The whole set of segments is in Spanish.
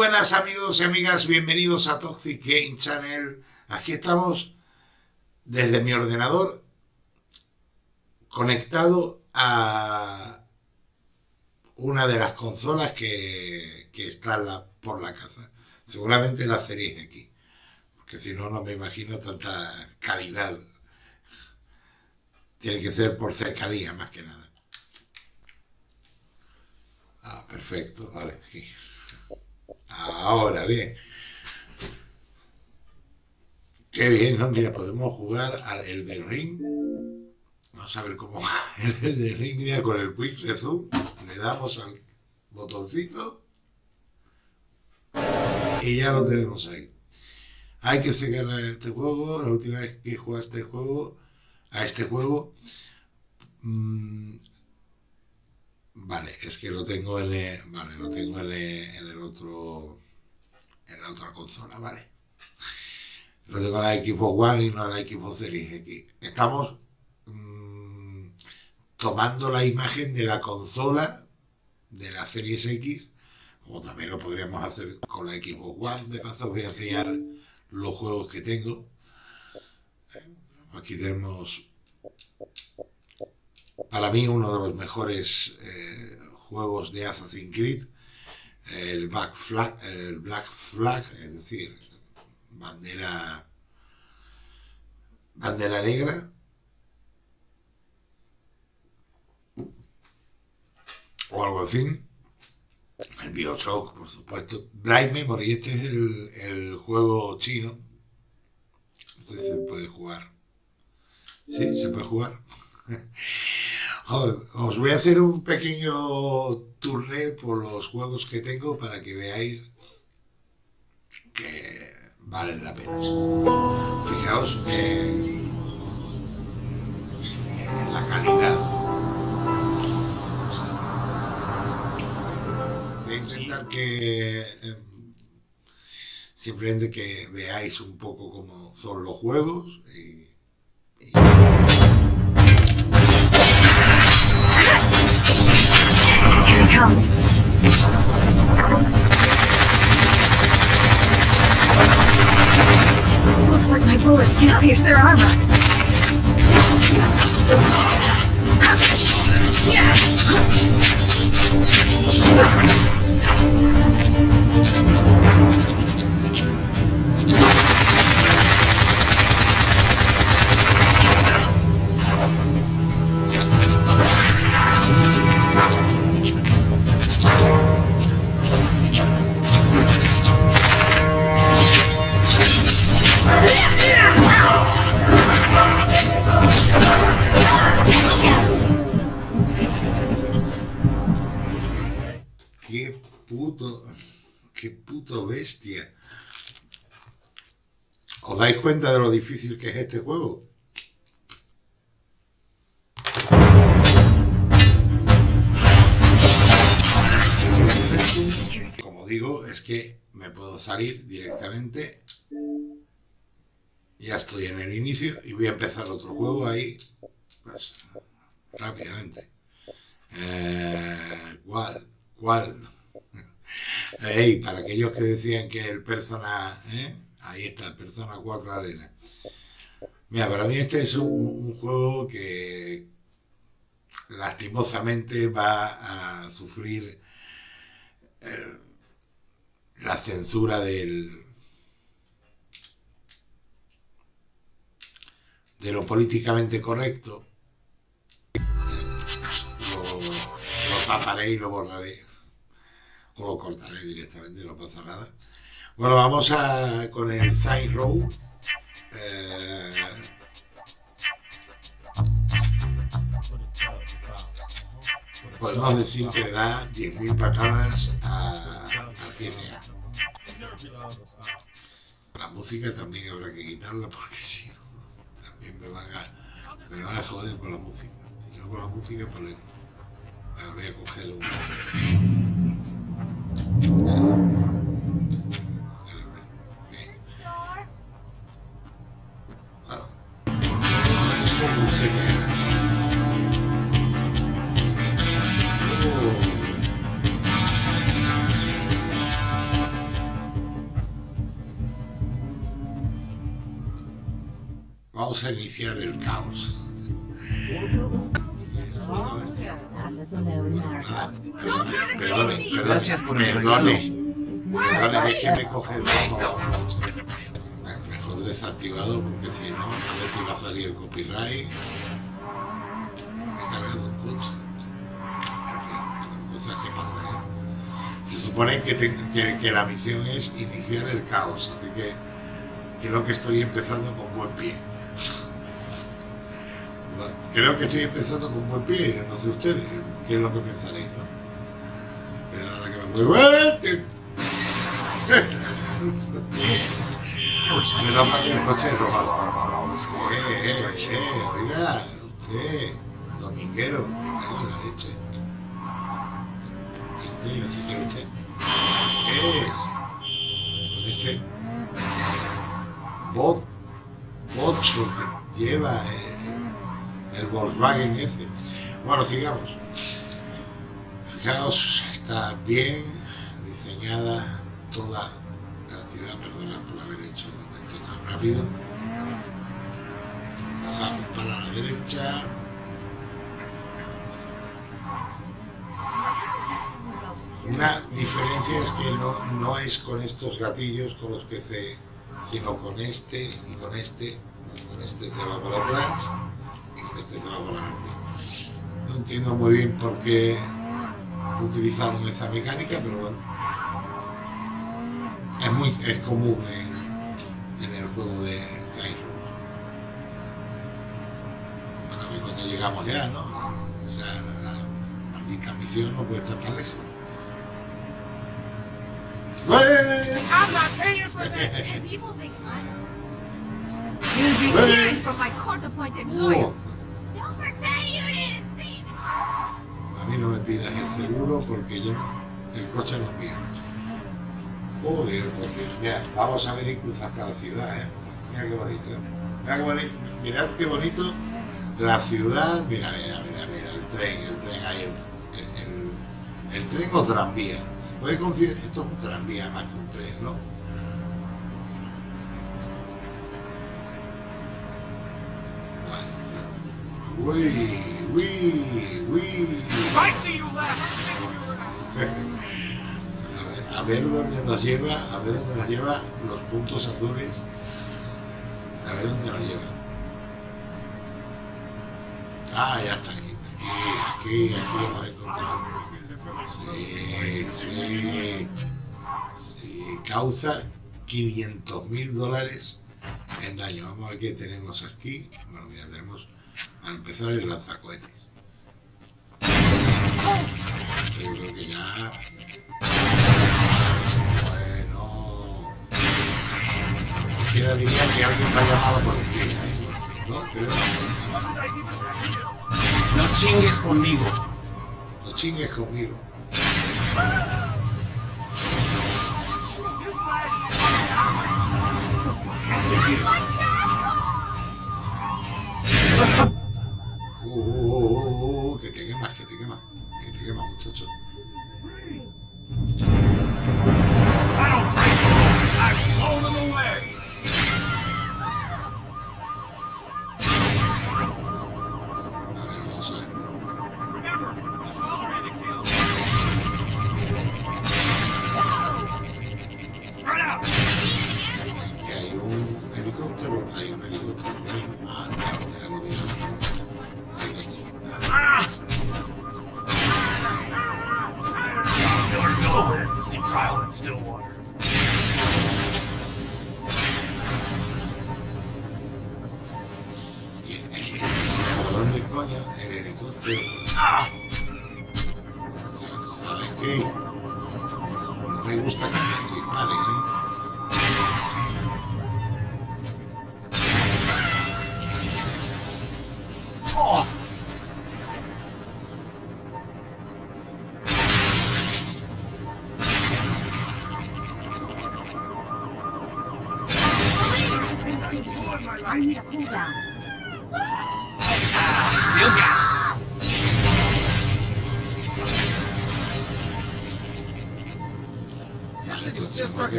buenas amigos y amigas, bienvenidos a Toxic Game Channel. Aquí estamos desde mi ordenador conectado a una de las consolas que, que está por la casa. Seguramente la serie aquí, porque si no, no me imagino tanta calidad. Tiene que ser por cercanía más que nada. Ah, perfecto, vale. Ahora, bien. Qué bien, ¿no? Mira, podemos jugar al Elden Ring. Vamos a ver cómo el Elden Ring, mira, con el Quick Resume. Le damos al botoncito. Y ya lo tenemos ahí. Hay que seguir este juego. La última vez que a este juego, a este juego, mmm, Vale, es que lo tengo en el, vale, lo tengo en el, otro, en la otra consola, vale. Lo tengo en la equipo One y no en la equipo Series X. Estamos mm, tomando la imagen de la consola de la Series X, como también lo podríamos hacer con la equipo One. De paso os voy a enseñar los juegos que tengo. Aquí tenemos para mí uno de los mejores eh, juegos de Assassin's Creed, el Black Flag, el Black Flag, es decir, bandera, bandera negra, o algo así. El Bioshock, por supuesto. Blind Memory, este es el, el juego chino. No sé si se puede jugar. Sí, se puede jugar. Os voy a hacer un pequeño tourné por los juegos que tengo para que veáis que valen la pena. Fijaos en, la calidad. Voy a intentar que em, simplemente que veáis un poco cómo son los juegos Looks like my bullets can't pierce their armor. Cuenta de lo difícil que es este juego? Como digo, es que me puedo salir directamente. Ya estoy en el inicio y voy a empezar otro juego ahí, pues, rápidamente. Eh, ¿Cuál? ¿Cuál? Hey, para aquellos que decían que el personaje... ¿eh? Ahí está, Persona 4 Arena. Mira, para mí este es un, juego que lastimosamente va a sufrir eh, la censura del de lo políticamente correcto. Lo, lo taparé y lo borraré. O lo cortaré directamente, no pasa nada bueno, vamos a, con el side row. Eh, podemos decir que da 10.000 patadas a, a GTA. La música también habrá que quitarla porque si no, también me van a, joder con la música. Si no con la música, pues voy a coger un... Oh. Vamos a iniciar el caos. Perdone, perdone. Gracias por Perdone, perdone, déjeme coger desactivado porque si no, a si va a salir el copyright. He cargado coche. En fin, cosas que pasan. ¿eh? Se supone que, te- que, la misión es iniciar el caos, así que creo que estoy empezando con buen pie. Creo que estoy empezando con buen pie, no sé ustedes, qué es lo que pensaréis, ¿no? Que me voy... Menos mal que el coche robado. Eh, eh, eh, oiga, usted, dominguero, me cago en la leche. ¿Qué coño se quiere usted? ¿Qué es? Con ese bot, bocho que lleva eh, el Volkswagen ese. Bueno, sigamos. Fijaos, está bien diseñada toda la ciudad, perdonad por tan rápido. Bajamos para la derecha. Una diferencia es que no, no es con estos gatillos con los que se, sino con este y con este. Con este se va para atrás y con este se va para adelante. No entiendo muy bien por qué utilizaron esa mecánica, pero bueno. Es muy es común el juego de Cyrus. Bueno, a ver cuando llegamos ya, ¿no? O sea, la, maldita misión no puede estar tan lejos. I'm not paying for this! And people think I'm... You'd be Hey. hearing from my court-appointed lawyer. Don't pretend you didn't see me! a mí no me pidas el seguro porque yo el coche no es mío. Joder, pues mira, vamos a ver incluso hasta la ciudad, ¿eh? Mira qué bonito. Mira qué bonito, mirad qué bonito la ciudad, mira, mira, mira, mira, el tren, el tren ahí, el, el, el tren o tranvía. Se puede considerar, esto es un tranvía más que un tren, ¿no? Uy, uy, uy. A ver, a dónde nos lleva, a ver dónde nos lleva los puntos azules. A ver dónde nos lleva. Ah, ya está aquí. Aquí, aquí, aquí lo hemos encontrado. Sí, sí. Sí, causa 500 mil dólares en daño. Vamos a ver qué tenemos aquí. Bueno, mira, tenemos para empezar el lanzacohetes. Creo que ya Cualquiera diría que alguien va la policía. ¿eh? No, pero No chingues conmigo. no chingues conmigo. Uh, uh, uh, uh, uh, que te quemas, que te quemas, que te quemas, muchacho.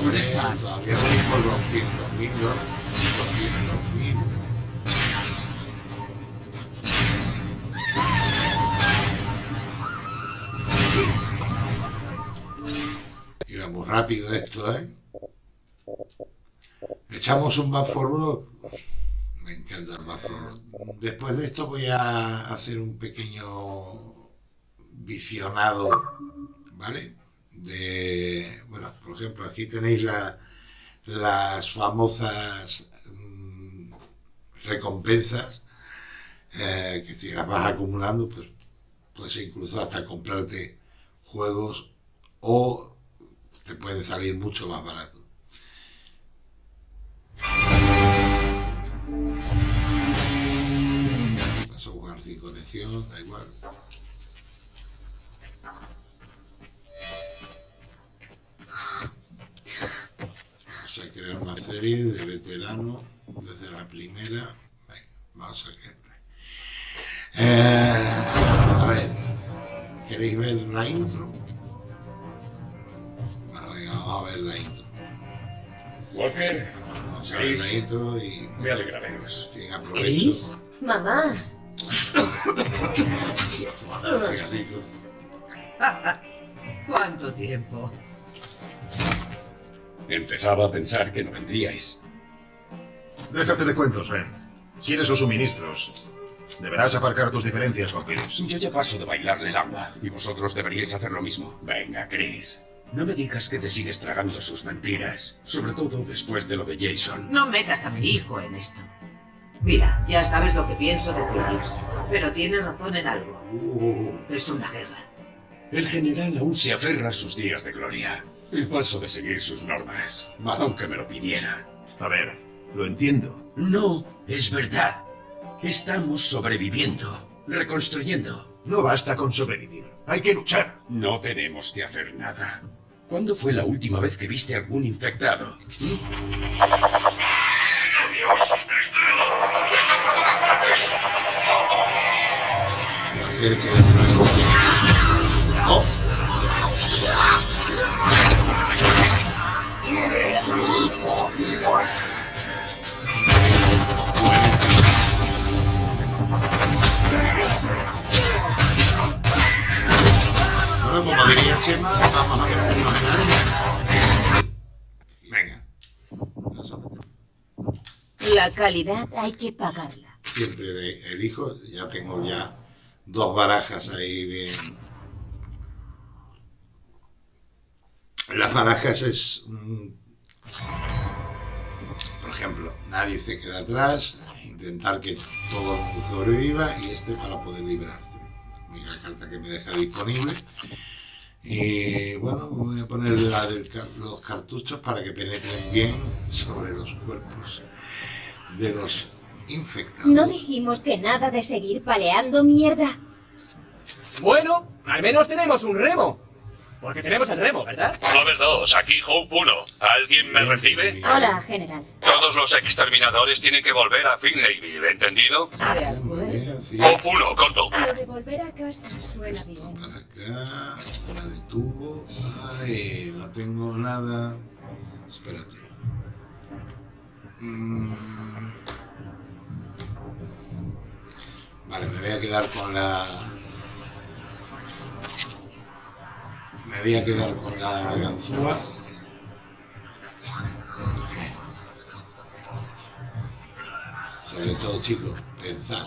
Ain't gonna roll over this time. Todavía voy por 200 mil, ¿no? 200 mil. Iba muy rápido esto, ¿eh? Echamos un back forward. Me encanta el back forward. Después de esto voy a hacer un pequeño visionado, ¿vale? De, bueno, por ejemplo, aquí tenéis la, las famosas mm, recompensas eh, que si las vas acumulando, pues puedes incluso hasta comprarte juegos o te pueden salir mucho más barato. Vas a jugar sin conexión, da igual. Crear una serie de veterano desde la primera. Venga, vamos a crear. Eh, a ver, ¿queréis ver la intro? Bueno, venga, vamos a ver la intro. Walker, Vamos a ver la intro y me alegra veros. sin aprovecho. Mamá, cigarrito. ¿Cuánto tiempo? Empezaba a pensar que no vendríais. Déjate de cuentos, Ben. ¿Quieres los suministros? Deberás aparcar tus diferencias con Phillips. Yo ya paso de bailarle el agua, y vosotros deberíais hacer lo mismo. Venga, Chris. No me digas que te sigues tragando sus mentiras, sobre todo después de lo de Jason. No metas a mi hijo en esto. Mira, ya sabes lo que pienso de Phillips, pero tiene razón en algo. Uh, Es una guerra. El general aún se aferra a sus días de gloria. Y paso de seguir sus normas, aunque me lo pidiera. A ver, lo entiendo. No, es verdad. Estamos sobreviviendo, reconstruyendo. No basta con sobrevivir. Hay que luchar. No tenemos que hacer nada. ¿Cuándo fue la última vez que viste algún infectado? la Bueno, como diría Chema, vamos a meternos en. Venga. La calidad hay que pagarla. Siempre elijo, ya tengo ya dos barajas ahí bien. Las barajas es, por ejemplo, nadie se queda atrás, intentar que todo el mundo sobreviva y este para poder librarse. La carta que me deja disponible. Y bueno, voy a poner la de los cartuchos para que penetren bien sobre los cuerpos de los infectados. ¿No dijimos que nada de seguir paleando mierda? Bueno, al menos tenemos un remo. Porque tenemos el remo, ¿verdad? Clover 2, aquí Hope 1. ¿Alguien me recibe? Hola, general. Todos los exterminadores tienen que volver a Finlayville, ¿entendido? Sí. Hope 1, corto. Lo de volver a casa suena bien. Para acá, tengo nada. Espérate. Mm. Vale, me voy a quedar con la... Me voy a quedar con la ganzúa. Sobre todo, chicos, pensad.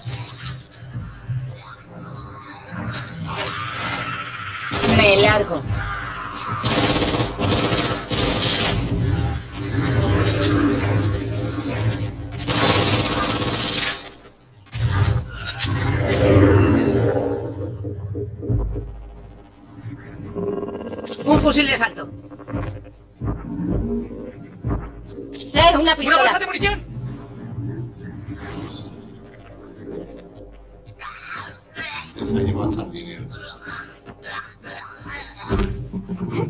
Me largo. Un fusil de asalto. ¡Eh, una ¡Una pistola! bolsa de munición! Se ha llevado dinero.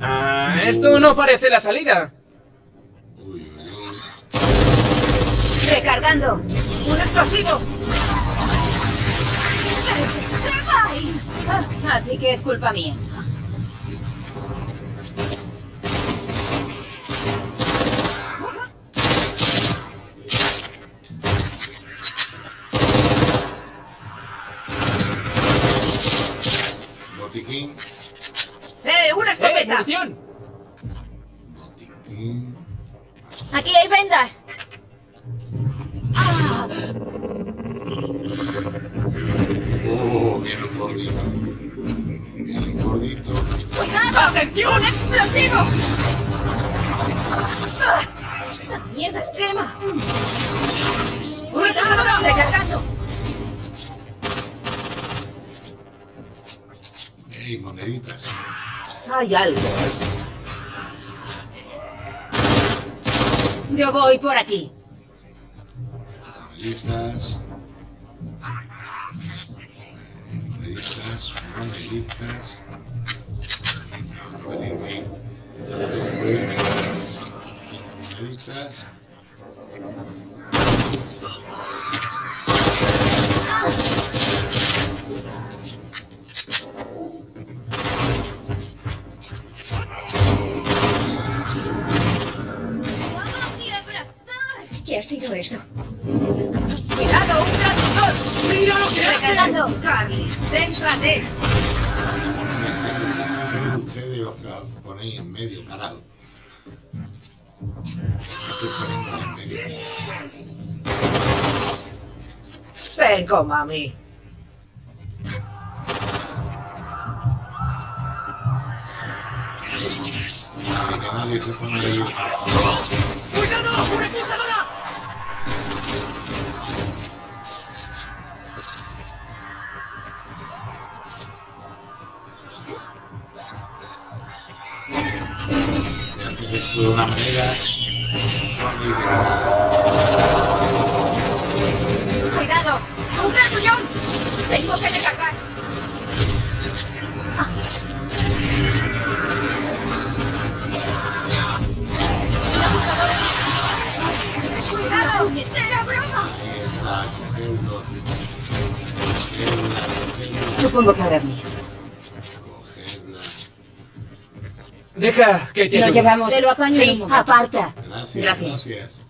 Ah, esto no parece la salida. ¡Recargando! ¡Un explosivo! Así que es culpa mía. Munición! ¡Aquí hay vendas! Oh, viene un gordito. Viene un gordito. ¡Atención! ¡Explosivo! Ah, ¡Esta mierda quema! ¡Una cazadora! ¡Recargando! Ey, moneditas. Hay algo. Yo voy por aquí. Sido eso? ¡Cuidado, un transmisor! ¡Mira lo que hace! ¡Recargando! Carly, céntrate. Ustedes los que ponéis en medio, carajo. Estoy poniendo en medio. Ven con mami. Que nadie se pone nervioso. ¡Cuidado! ¡Una cazadora! Esto de una manera suave y bien. ¡Cuidado! ¡Un grandullón! ¡Tengo que recargar! ¡Cuidado! ¡Era broma! Ahí está, cogerlo. Cogerla, cogerla, Supongo que ahora es mío. cogerla. Deja que te Lo ayude. llevamos. Te lo apaño Sí, en un momento. Aparta. Gracias, Gracias. gracias.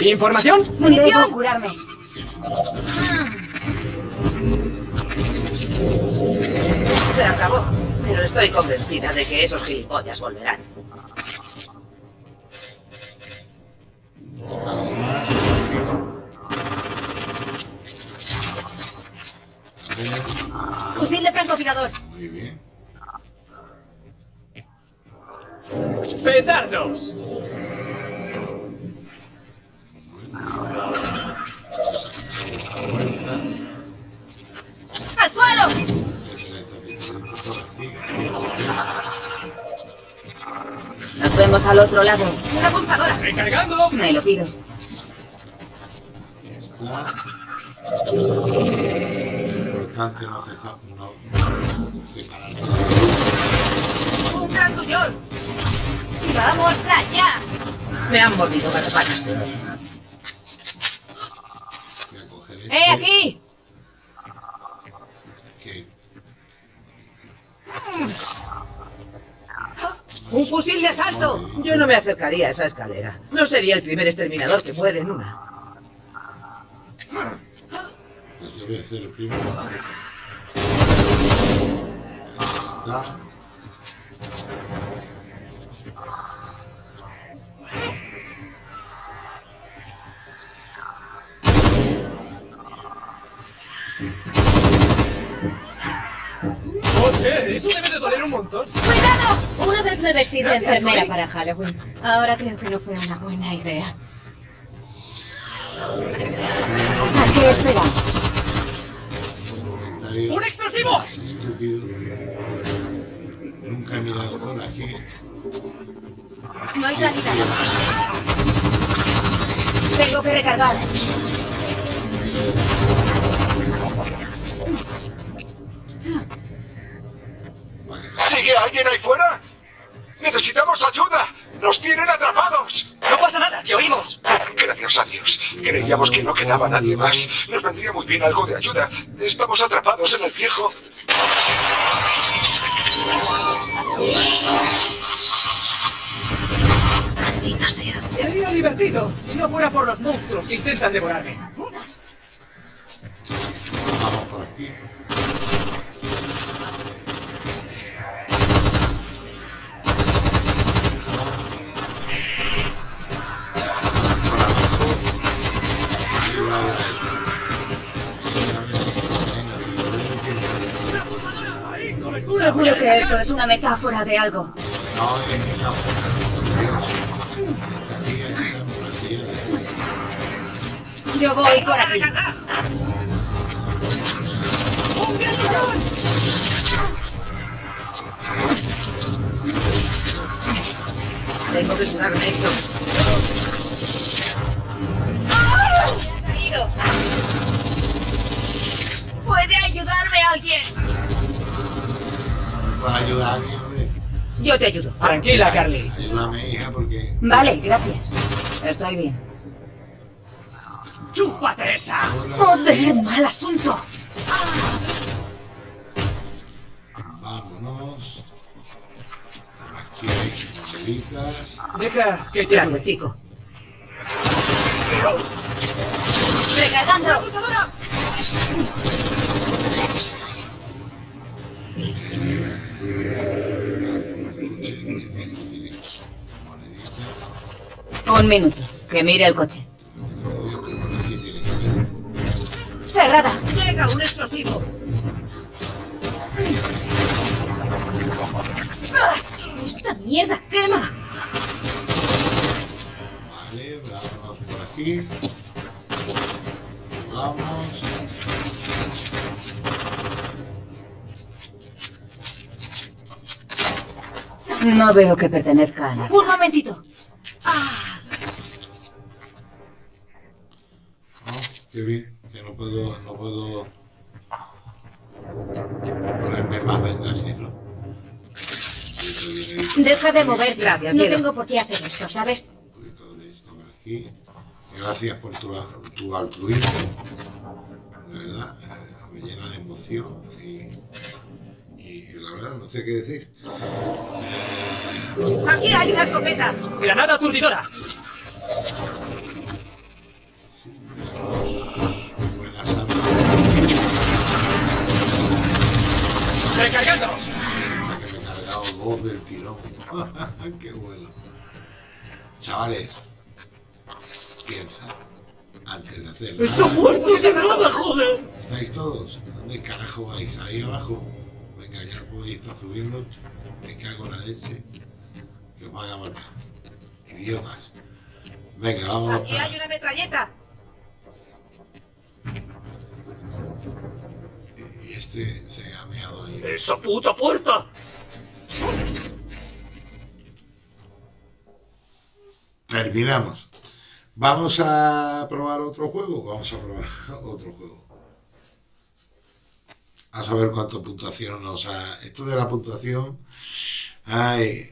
¿Información? Debo curarme. Se acabó. Pero estoy convencida de que esos gilipollas volverán. Fusil de francotirador. Muy bien. ¡Petardos! Al otro lado. ¡Una apuntadora! ¡Recargando! Me lo pido. Está. importante no, cesa- no separarse del grupo. ¡Un gran tuñón! ¡Vamos allá! Me han mordido garrapatas. Yo no me acercaría a esa escalera. No sería el primer exterminador que muere en una. Pues yo voy a hacer el primero. Ahí está. Joder, eso debe de doler un montón. ¡Cuidado! Una vez me vestí de enfermera para Halloween. Ahora creo que no fue una buena idea. ¿A qué comentario ¡Un explosivo! estúpido. Nunca he mirado por aquí. No hay salida. Tengo que recargar. ¿Sigue alguien ahí fuera? ¡Necesitamos ayuda! ¡Nos tienen atrapados! No pasa nada, te oímos. Gracias a Dios. Creíamos que no quedaba nadie más. Nos vendría muy bien algo de ayuda. Estamos atrapados en el viejo. Maldita sea. Sería divertido si no fuera por los monstruos que intentan devorarme. Vamos por aquí. Seguro que esto es una metáfora de algo. No, es metáfora, por Dios. Esta tía está plagiada. Yo voy por aquí. Tengo que curarme esto. Caído. ¿Puede ayudarme alguien? ¿Me puedes ayudar a alguien, hombre? Yo te ayudo. Tranquila, Carly. Ayúdame, hija, porque Vale, gracias. Estoy bien. ¡Chúpate esa! Joder, mal asunto. vámonos. Por aquí hay moneditas. Deja que te ayude. Chico. Recargando. Coche, Un minuto. Que mire el coche. Cerrada. Llega un explosivo. ¡Ah! Esta mierda quema. Vale, vámonos por aquí. Sigamos. No veo que pertenezca a nadie. Un momentito. Oh, qué bien, que no puedo, no puedo ponerme más vendaje, ¿no? Deja de mover. Gracias, No tengo por qué hacer esto, ¿sabes? un poquito de esto por aquí. Gracias por tu, tu altruismo. De verdad, eh, me llena de emoción y, y la verdad no sé qué decir. Aquí hay una escopeta. ¡Granada aturdidora! Buenas armas. ¡Recargando! que me he cargado dos del tirón. Qué bueno. Chavales, piensa antes de hacerlo. ¡Eso muerto de nada, joder! ¿Estáis todos? ¿Dónde carajo vais? ¿Ahí abajo? Podéis estar subiendo. Me cago en la leche. Que os van a matar. Idiotas. Venga, vámonos Aquí hay una metralleta. Y este se ha meado ahí. ¡Esa puta puerta! Terminamos. ¿Vamos a probar otro juego? Vamos a probar otro juego. A ver cuánto puntuación nos ha... Esto de la puntuación... Ay.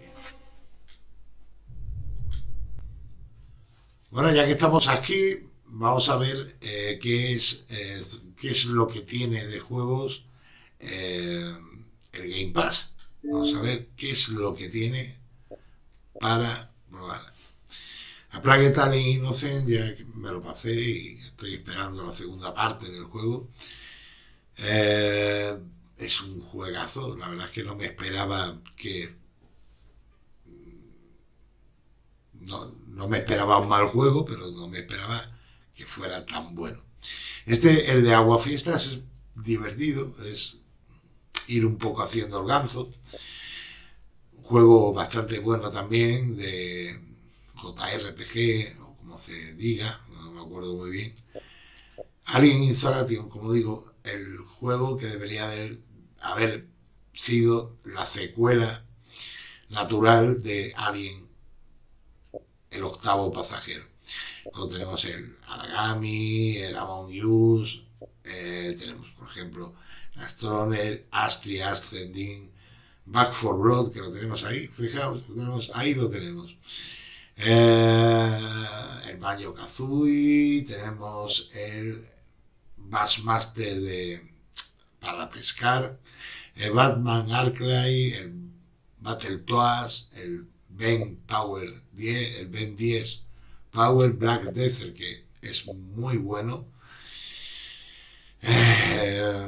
Bueno, ya que estamos aquí, vamos a ver eh, qué, es, eh, qué es lo que tiene de juegos eh, el Game Pass. Vamos a ver qué es lo que tiene para probar. A Plague Tale Innocent ya me lo pasé y estoy esperando la segunda parte del juego. Eh, es un juegazo, la verdad es que no me esperaba que... No, no me esperaba un mal juego, pero no me esperaba que fuera tan bueno. Este, el de Agua Fiestas, es divertido, es ir un poco haciendo el ganso. Un juego bastante bueno también de JRPG, o como se diga, no me acuerdo muy bien. Alien Isolation, como digo, el juego que debería haber, sido la secuela natural de Alien, el octavo pasajero. Luego tenemos el Aragami, el Among Us, eh, tenemos por ejemplo Astroner, Astri Ascending, Back for Blood, que lo tenemos ahí, fijaos, ahí lo tenemos. Eh, el Banjo Kazooie, tenemos el Bassmaster de, para pescar, el Batman Arclay, el Battletoads, el Ben Power 10, el Ben 10 Power Black Desert, que es muy bueno. Eh,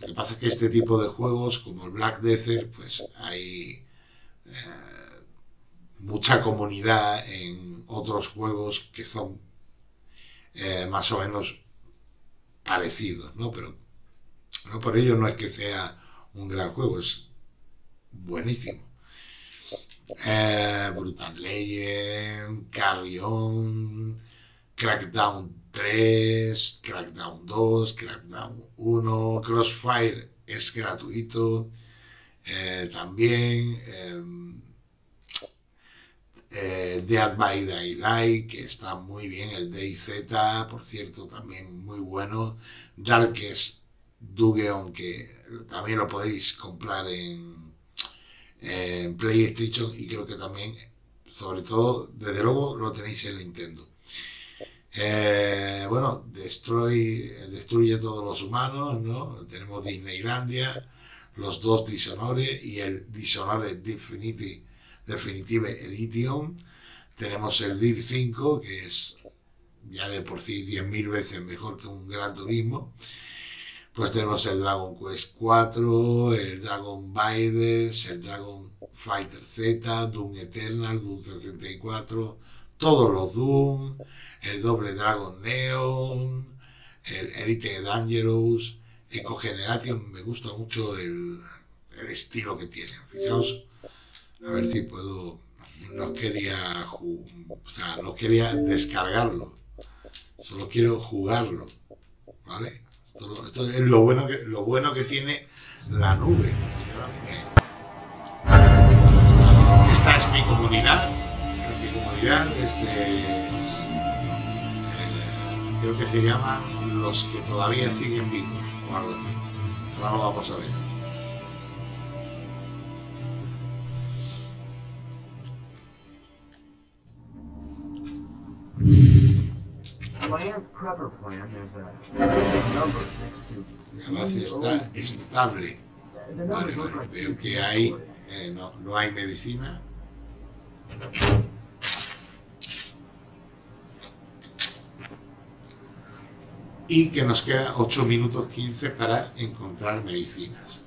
lo que pasa es que este tipo de juegos, como el Black Desert, pues hay eh, mucha comunidad en otros juegos que son eh, más o menos parecidos, ¿no? Pero no por ello no es que sea un gran juego, es buenísimo. Eh, Brutal Legend, Carrion, Crackdown 3, Crackdown 2, Crackdown 1, Crossfire es gratuito eh, también. Eh, eh, Dead by Daylight, que está muy bien, el DayZ, por cierto, también muy bueno. Darkest Dugeon, que también lo podéis comprar en, PlayStation y creo que también, sobre todo, desde luego lo tenéis en Nintendo. Eh, bueno, Destroy, destruye todos los humanos, ¿no? Tenemos Disneylandia, los dos Dishonored y el Dishonored Definitive, Definitive Edition. Tenemos el DIR 5, que es ya de por sí 10.000 veces mejor que un Gran Turismo. Pues tenemos el Dragon Quest 4, el Dragon Biders, el Dragon Fighter Z, Doom Eternal, Doom 64, todos los Doom, el doble Dragon Neon, el Elite Dangerous, Eco Generation, me gusta mucho el, el, estilo que tiene. Fijaos, a ver si puedo, no quería, o sea, no quería descargarlo, solo quiero jugarlo, ¿vale? Esto, es lo bueno, que, lo bueno que tiene la nube. Esta, es mi comunidad, esta es mi comunidad, este es, creo que se llaman los que todavía siguen vivos o algo así. Ahora lo vamos a ver. La base está estable. Vale, vale. Veo que hay, eh, no, no hay medicina. y que nos queda 8 minutos 15 para encontrar medicinas.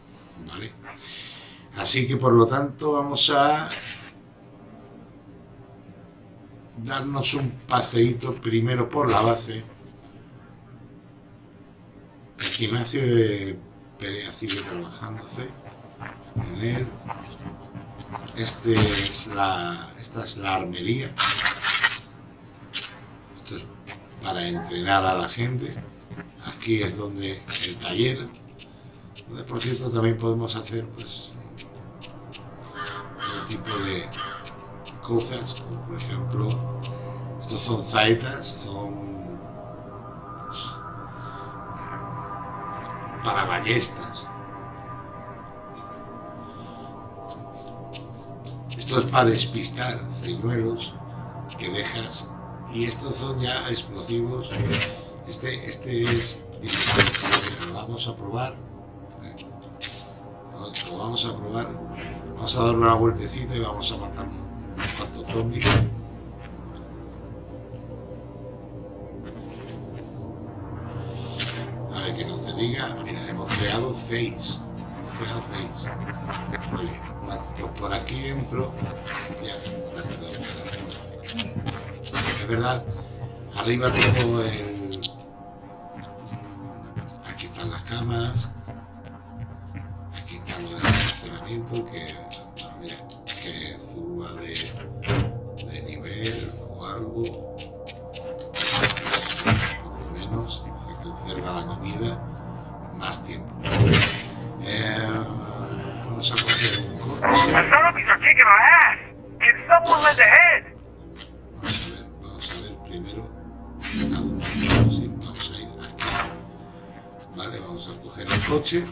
¿vale? Así que por lo tanto vamos a darnos un paseíto primero por la base. El gimnasio de pelea sigue trabajándose en él. Este es la, esta es la armería. Esto es para entrenar a la gente. Aquí es donde el taller, donde por cierto también podemos hacer pues todo tipo de cosas, como por ejemplo, estos son saitas, son pues, eh, para ballestas. Esto es para despistar señuelos que dejas. Y estos son ya explosivos. Este, este es lo vamos a probar. Lo vamos a probar. Vamos a dar una vueltecita y vamos a matar zombies. A ver que no se diga. Mira, hemos creado seis. Hemos creado seis. Muy bien. Bueno, pues por aquí entro. Ya, no. Es verdad. Arriba tengo el. Aquí están las camas. Aquí está lo del almacenamiento que. mira, que suba de, Vamos a ver, vamos a ver primero. Vamos a ir aquí. Vale, vamos a coger el coche.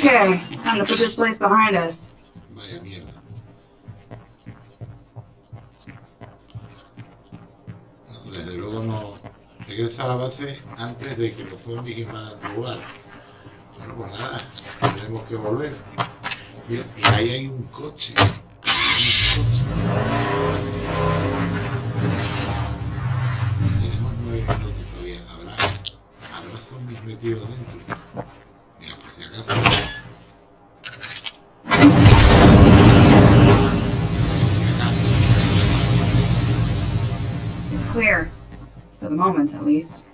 Okay, time to put this place behind us. Vaya mierda. Desde luego no. Regresa a la base antes de que los zombies invadan tu lugar. Bueno, pues nada, tendremos que volver. Mira, y ahí hay un coche. Un coche. Tenemos nueve minutos todavía. ¿Habrá, habrá zombies metidos dentro? Least.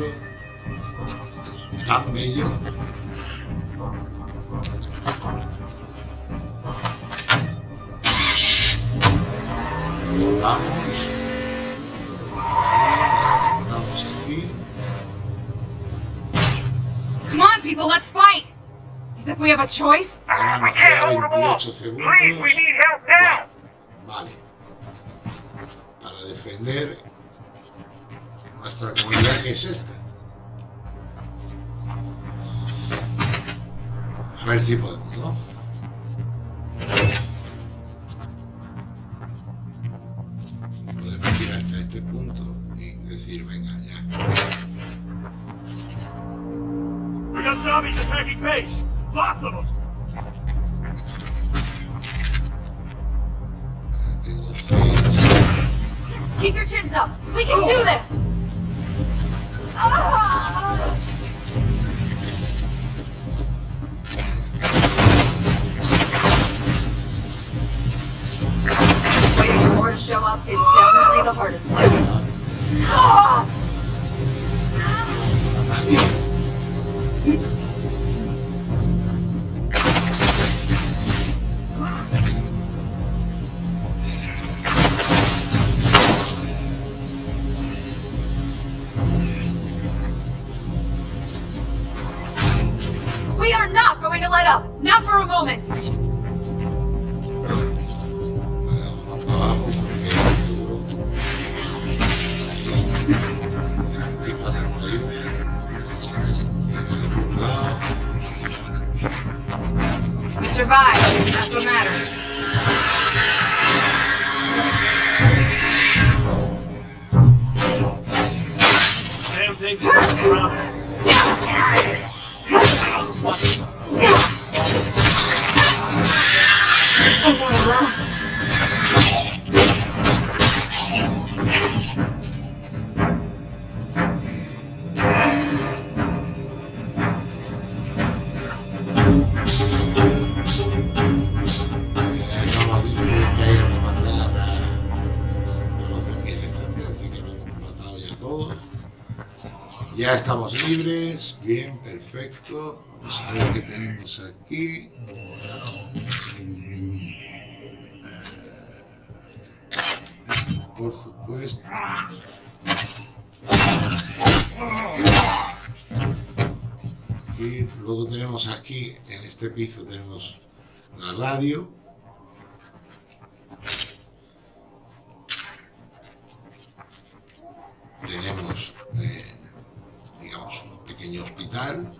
Ha sido tan bello. Vamos. Estamos aquí. Come on, people, let's fight! As if we have a choice. Ahora nos queda 28 segundos. Guau, Vale. Para defender nuestra comunidad que es esta. A ver si podemos, ¿no? Libres, bien, perfecto. Vamos a ver qué tenemos aquí. Eh, por supuesto. Luego tenemos aquí, en este piso tenemos la radio. Tenemos, eh, pequeño hospital.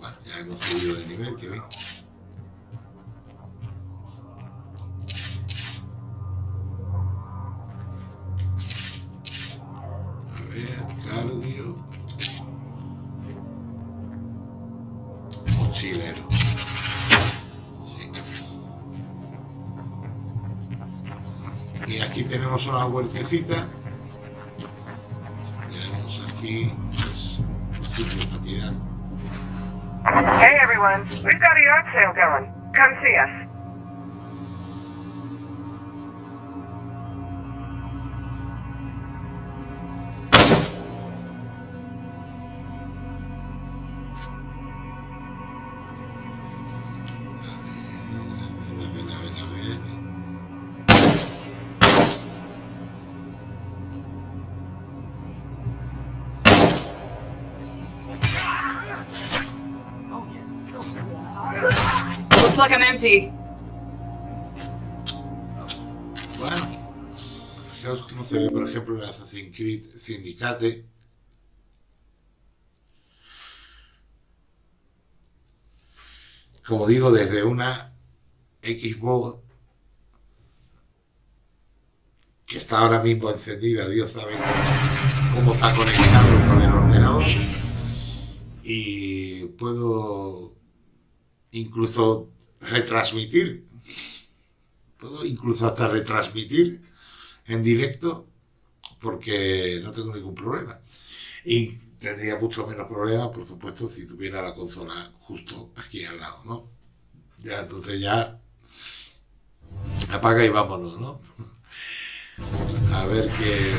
Bueno, ya hemos subido de nivel, que bien. Y aquí tenemos una huertecita. Hey everyone, we've got a yard sale going. Come see us. Bueno, fijaos cómo se ve, por ejemplo, el Assassin's Creed Syndicate. Como digo, desde una Xbox que está ahora mismo encendida, Dios sabe cómo se ha conectado con el ordenador. Y puedo incluso retransmitir puedo incluso hasta retransmitir en directo porque no tengo ningún problema. Y tendría mucho menos problema, por supuesto, si tuviera la consola justo aquí al lado, ¿no? Ya, entonces ya apaga y vámonos, ¿no? A ver qué...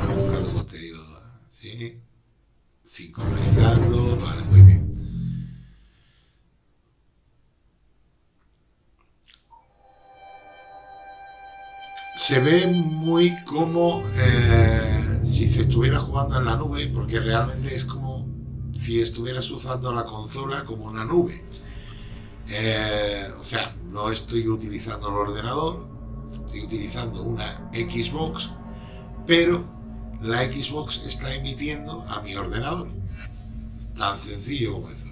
Está buscando contenido, ¿sí? Sincronizando, vale, muy bien. Se ve muy como eh, si se estuviera jugando en la nube, porque realmente es como si estuvieras usando la consola como una nube. Eh, o sea, no estoy utilizando el ordenador, estoy utilizando una Xbox, pero la Xbox está emitiendo a mi ordenador. Es tan sencillo como eso.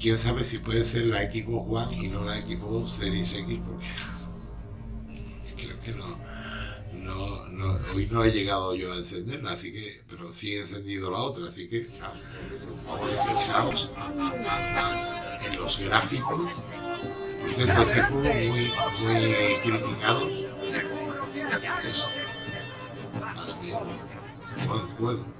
Quién sabe si puede ser la Xbox One y no la Xbox Series X, porque, creo que no, no, hoy no he llegado yo a encenderla, así que, pero sí he encendido la otra, así que, fijaos, por favor, fijaos en los gráficos. Por cierto, este juego muy, muy criticado. Es, ahora buen juego,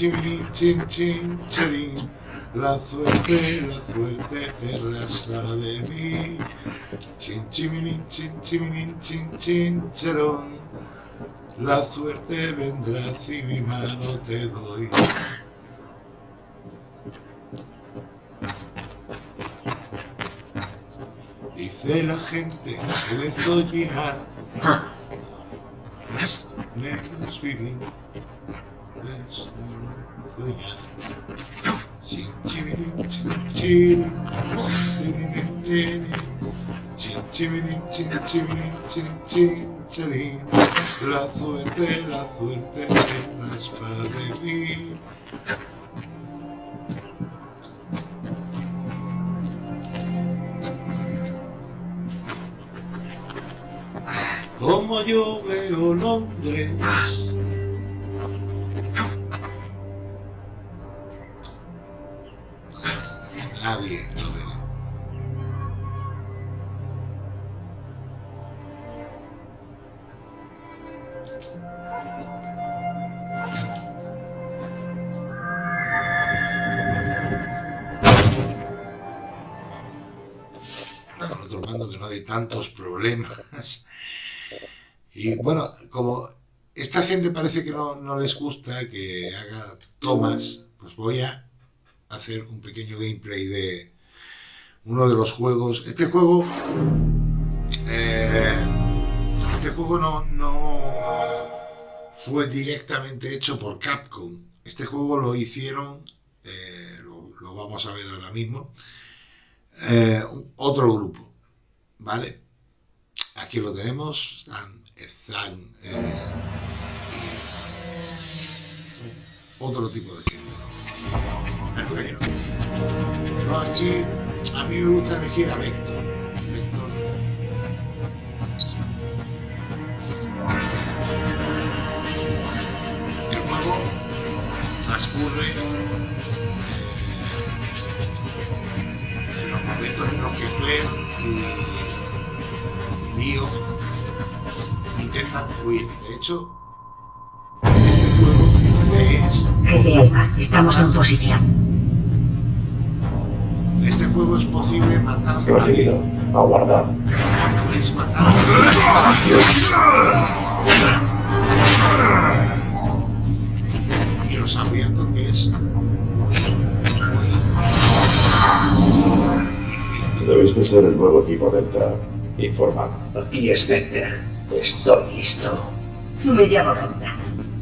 chimirin, chin, chin, charin. La suerte, la suerte te rasga de mí. Chin, chimirin, chin, chimirin, chin, chin, charón. La suerte vendrá si mi mano te doy. Dice la gente que desollinar es negros vivir, La suerte, la suerte raspa de mí. como yo veo Londres. Nadie lo ve. Con otro mando que no hay tantos problemas. Y bueno, como esta gente parece que no, no les gusta que haga tomas, pues voy a hacer un pequeño gameplay de uno de los juegos. Este juego, eh, este juego no, no fue directamente hecho por Capcom. Este juego lo hicieron, eh, lo, vamos a ver ahora mismo, eh, otro grupo, ¿vale? Aquí lo tenemos, están, están otro tipo de gente. Perfecto. No, aquí a mí me gusta elegir a Vector. Vector. El juego transcurre eh, en los momentos en los que Claire y, y Neo intentan huir. De hecho, en este juego C es estamos en posición. Juego es posible matar Recibido. Aguardar. Podéis matar Y os advierto que es muy, muy difícil. Debéis de ser el nuevo equipo Delta. Informado. Aquí Spectre. Estoy listo. Me llamo Brenda.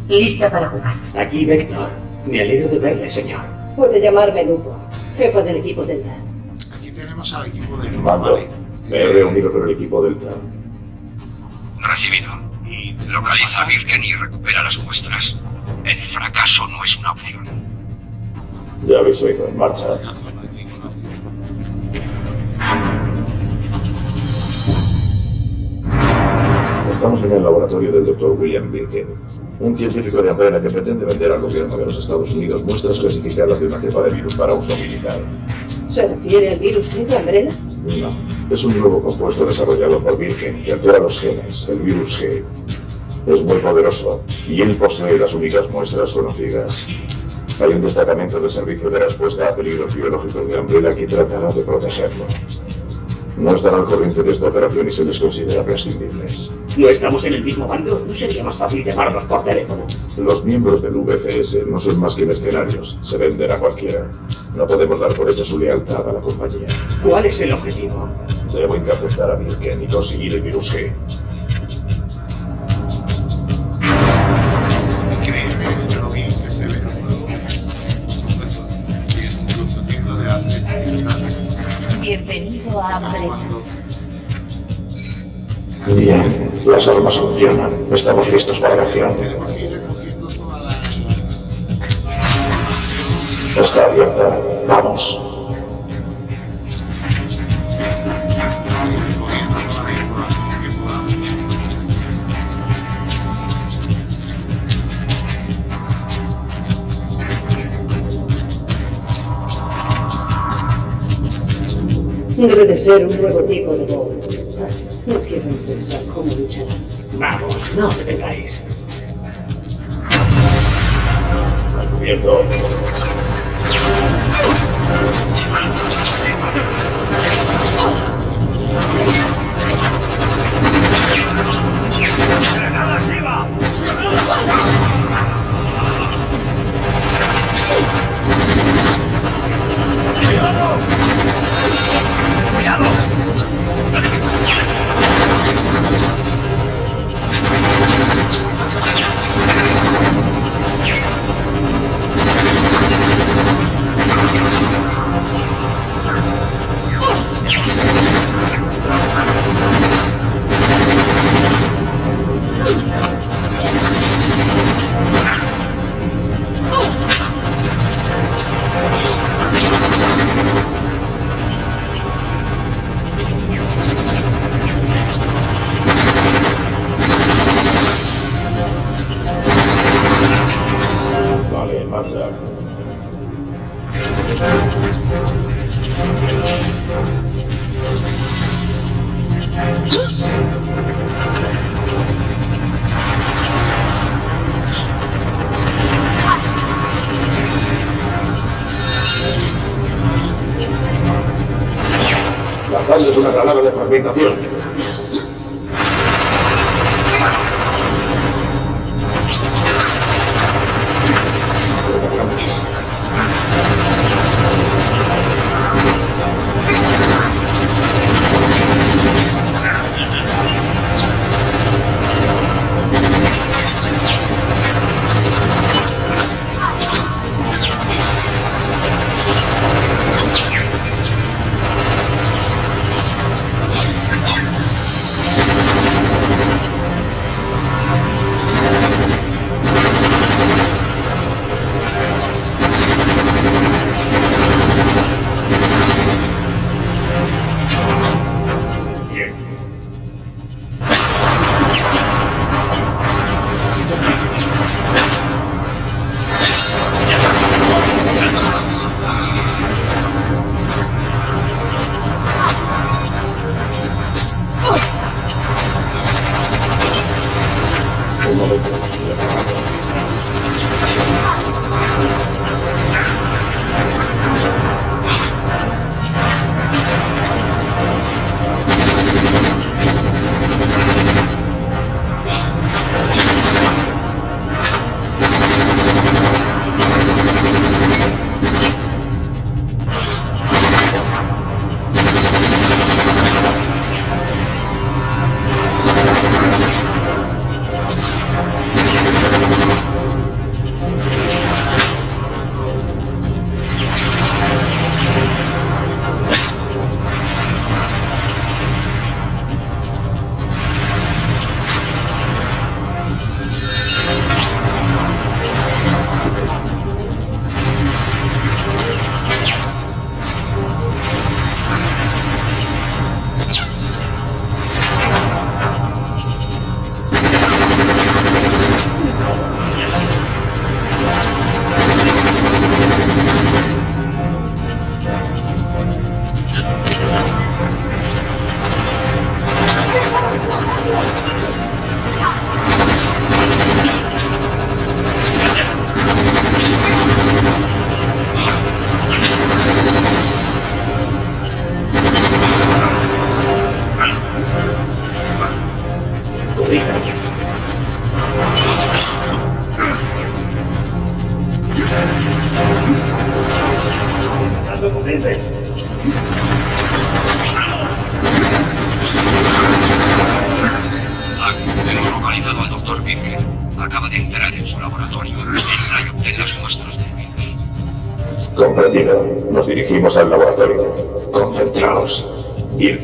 Lista para jugar. Aquí Vector. Me alegro de verle, señor. Puede llamarme Lupo, jefa del equipo Delta. Tenemos al equipo de Mando. ¿vale? Me he reunido con el equipo Delta. Recibido. Y Localiza a Birken y recupera las muestras. El fracaso no es una opción. Ya habéis oído, en marcha. Fracaso, no hay ninguna opción. Estamos en el laboratorio del Dr. William Birken, un científico de Umbrella que pretende vender al gobierno de los Estados Unidos muestras clasificadas de una cepa de virus para uso militar. ¿Se refiere al virus de Umbrella? No, es un nuevo compuesto desarrollado por Birken que altera los genes, el virus G. Es muy poderoso y él posee las únicas muestras conocidas. Hay un destacamento del Servicio de Respuesta a Peligros Biológicos de Umbrella que tratará de protegerlo. No están al corriente de esta operación y se les considera prescindibles. ¿No estamos en el mismo bando? ¿No sería más fácil llamarlos por teléfono? Los miembros del VCS no son más que mercenarios, se venden a cualquiera. No podemos dar por hecha su lealtad a la compañía. ¿Cuál es el objetivo? Debo interceptar a Birken y conseguir el virus G. Increíble lo bien que se ve el juego. Por supuesto, sigue incluso siendo de la 360. Bienvenido a Está Umbrella. jugando Bien, las armas funcionan. Estamos listos para la acción. Está abierta. Vamos. Debe de ser un nuevo tipo de bomba. No quiero ni pensar cómo luchará. Vamos, no os detengáis. Cubierto. Granada de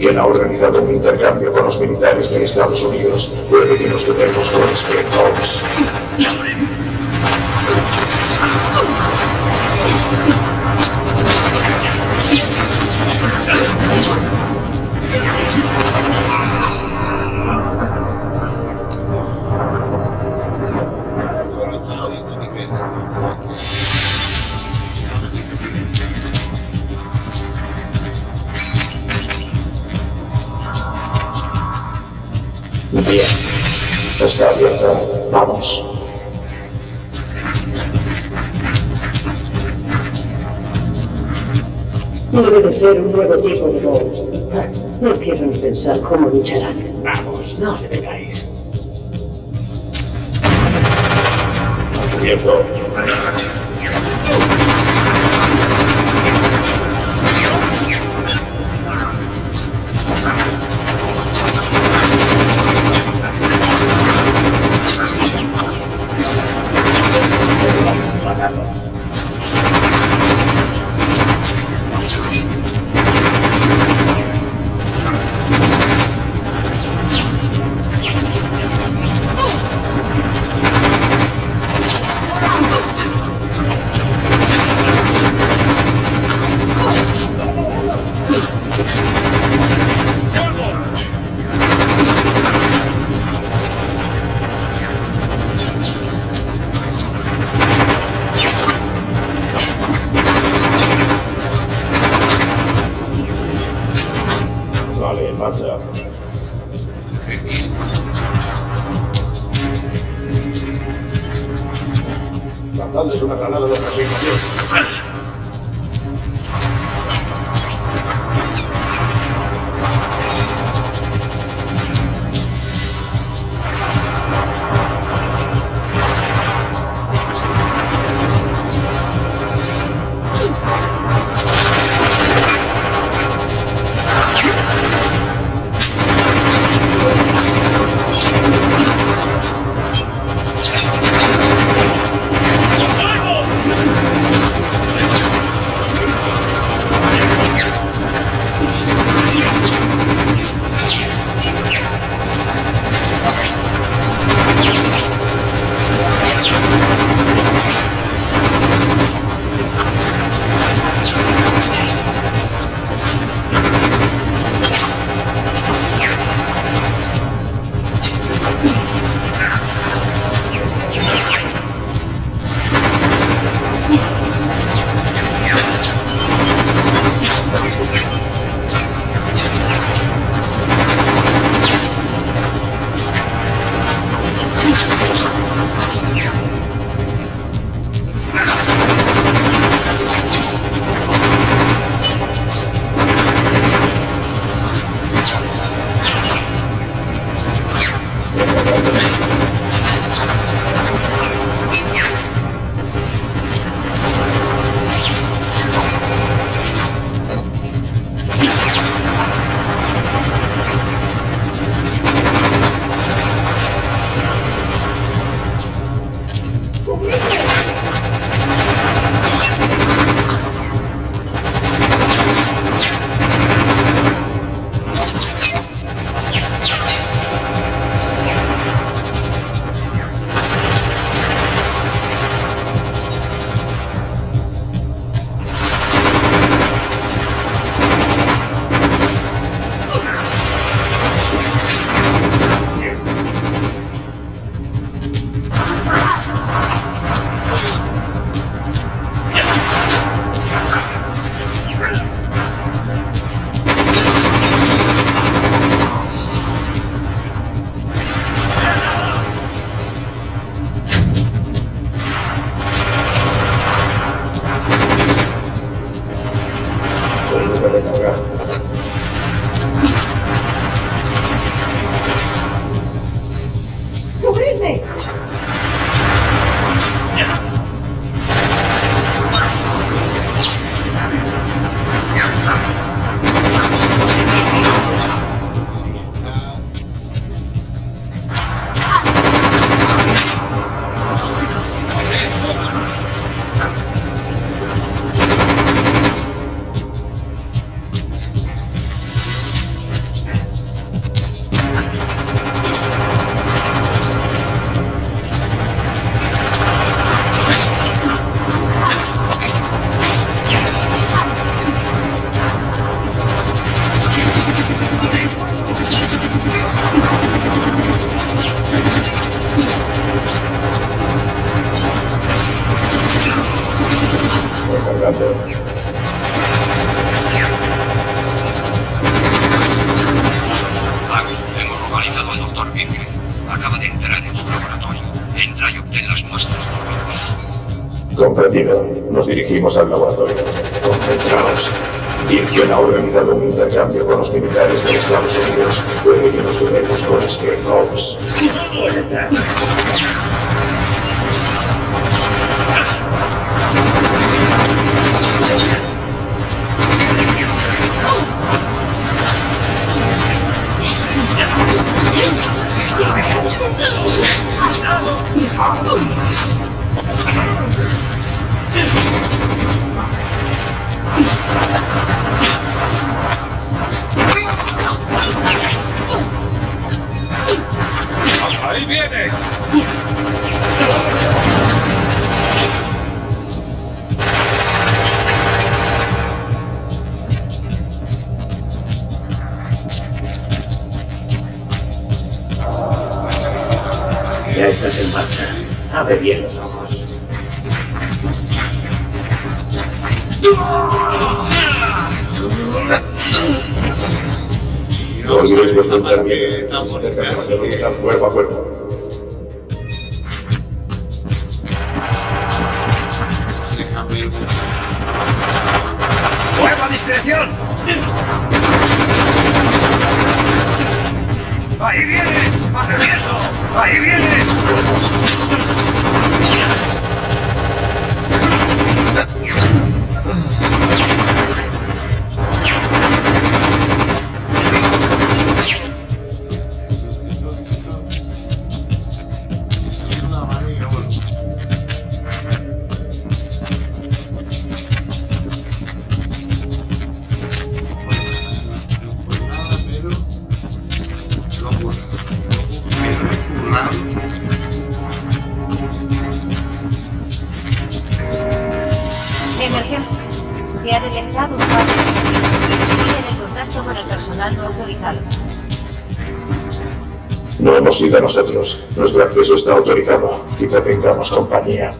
Birken ha organizado un intercambio con los militares de Estados Unidos. Puede que nos topemos con Spectros. Debe de ser un nuevo tipo de Bolt. Ah, No quiero ni pensar cómo lucharán. Vamos, no os detengáis. Cubierto. Dirigimos al laboratorio. Acceso está autorizado. Quizá tengamos compañía.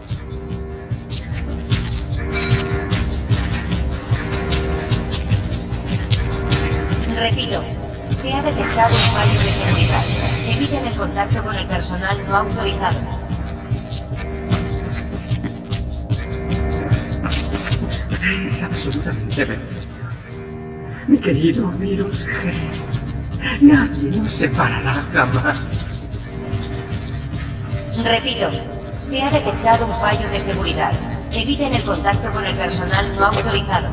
Repito, se ha detectado un fallo de seguridad. Eviten el contacto con el personal no autorizado. Es absolutamente perfecto. Mi querido virus G. Nadie nos separará jamás. Repito, se ha detectado un fallo de seguridad. Eviten el contacto con el personal no autorizado.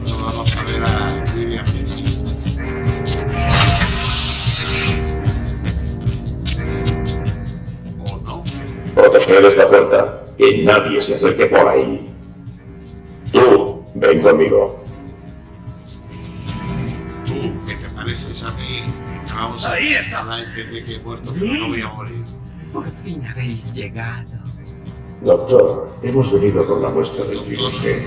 Bueno, vamos a ver a William. ¿O no? Proteger esta puerta. Que nadie se acerque por ahí. Tú, ven conmigo. Tú, que pareces a mí, a Ahí está. a entender que he muerto, pero no voy a morir. Por fin habéis llegado. Doctor, hemos venido por la muestra del virus G.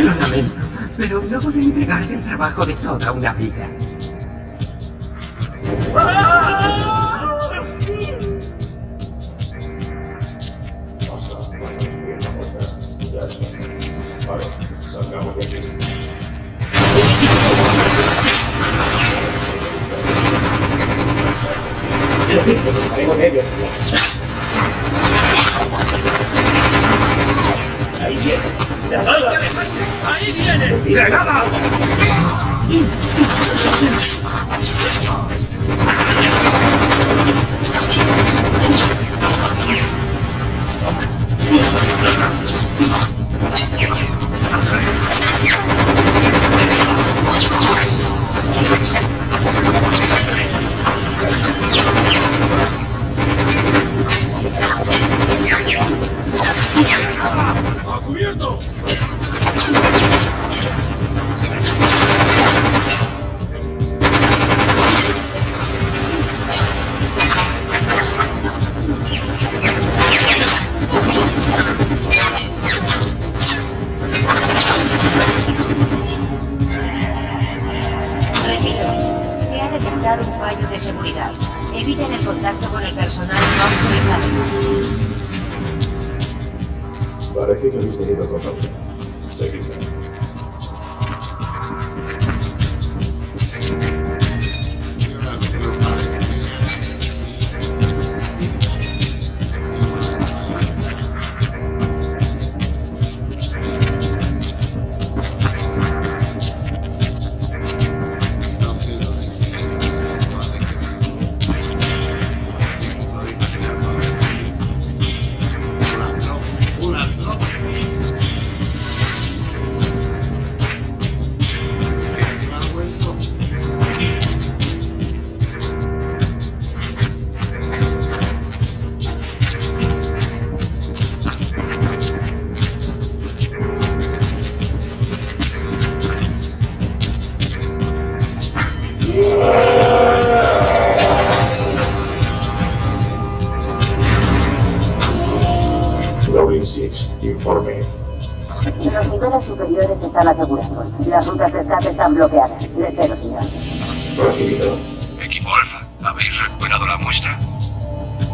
Lo lamento, pero no voy a entregarte el trabajo de toda una vida. Ahí viene. ¡Ahí viene! ¡Granada!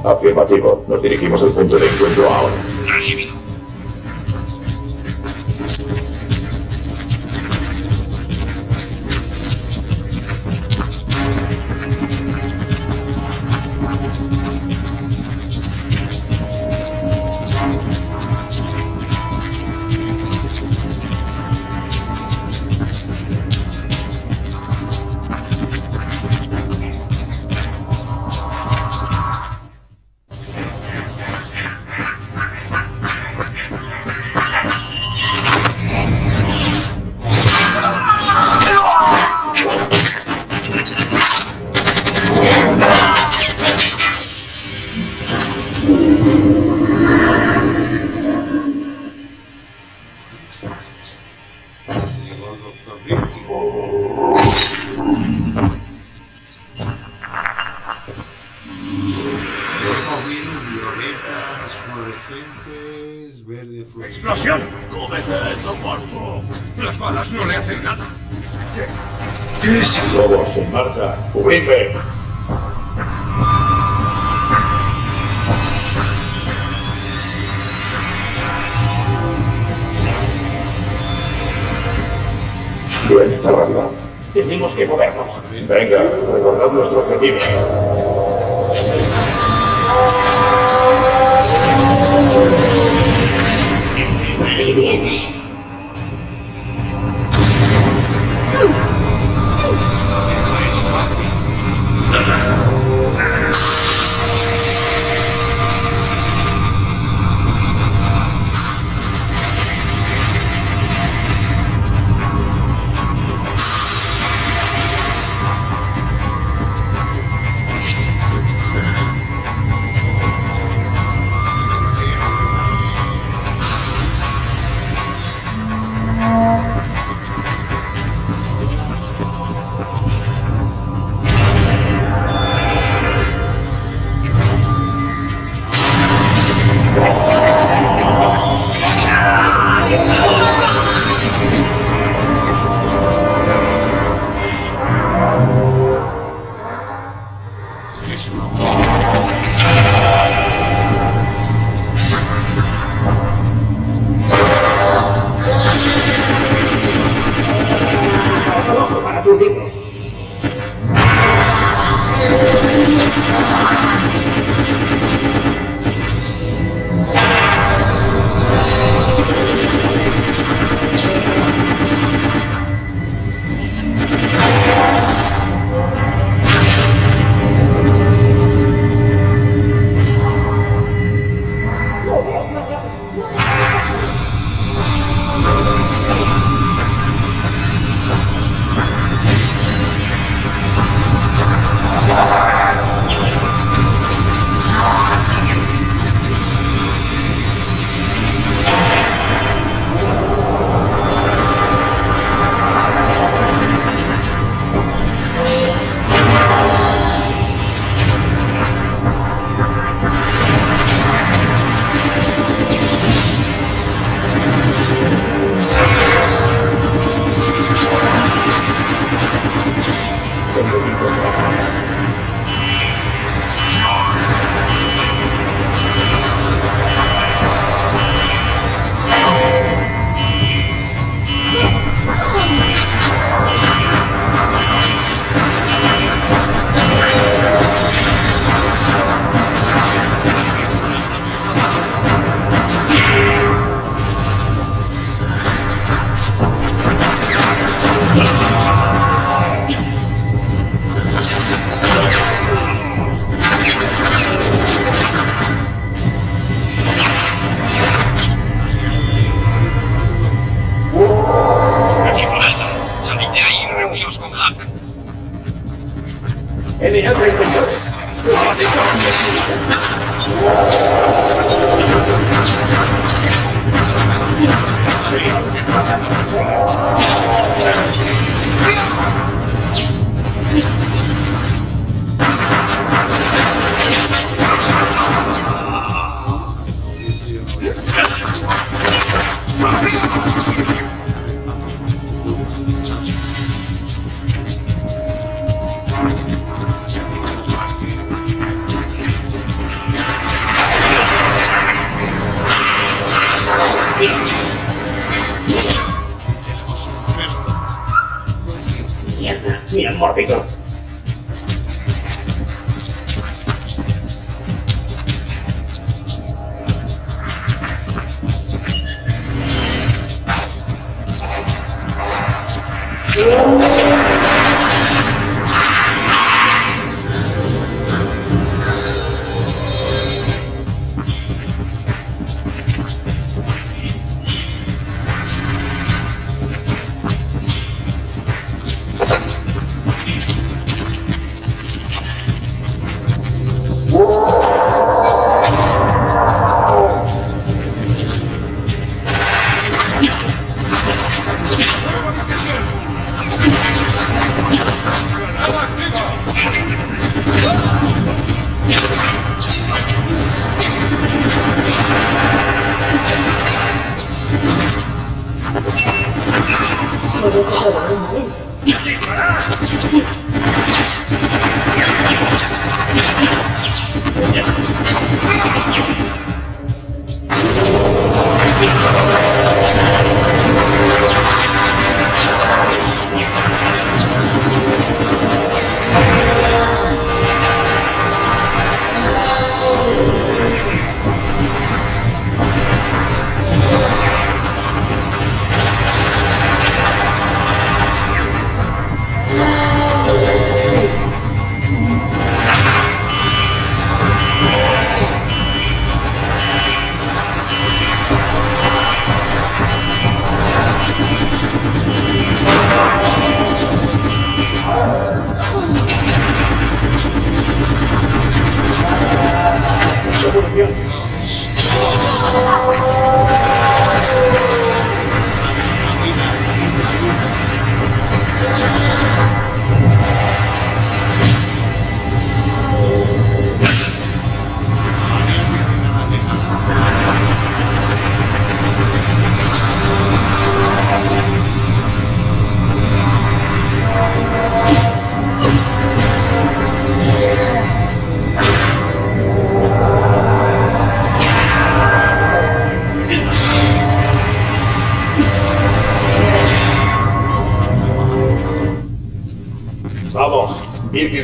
Afirmativo. Nos dirigimos al punto de encuentro ahora.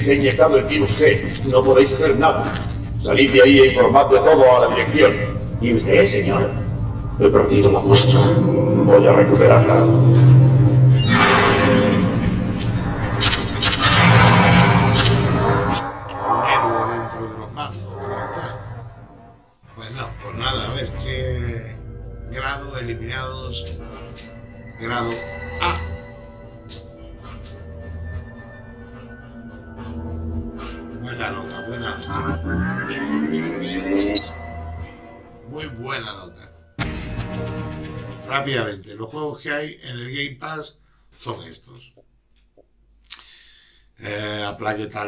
Birkin se ha inyectado el virus G. No podéis hacer nada. Salid de ahí e informad de todo a la dirección. ¿Y usted, señor? He perdido la muestra. Voy a recuperarla.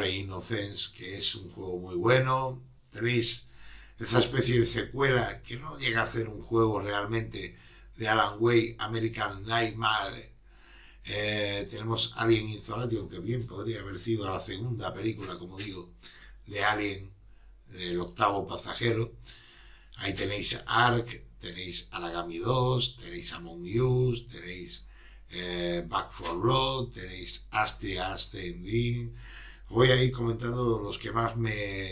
Tale Innocence, que es un juego muy bueno. Tenéis esa especie de secuela que no llega a ser un juego realmente de Alan Way, American Nightmare. Eh, tenemos Alien Isolation, que bien podría haber sido la segunda película, como digo, de Alien, del octavo pasajero. Ahí tenéis Ark, tenéis Aragami 2, tenéis Among Us, tenéis eh, Back for Blood, tenéis Astria Ascending. Voy a ir comentando los que más me,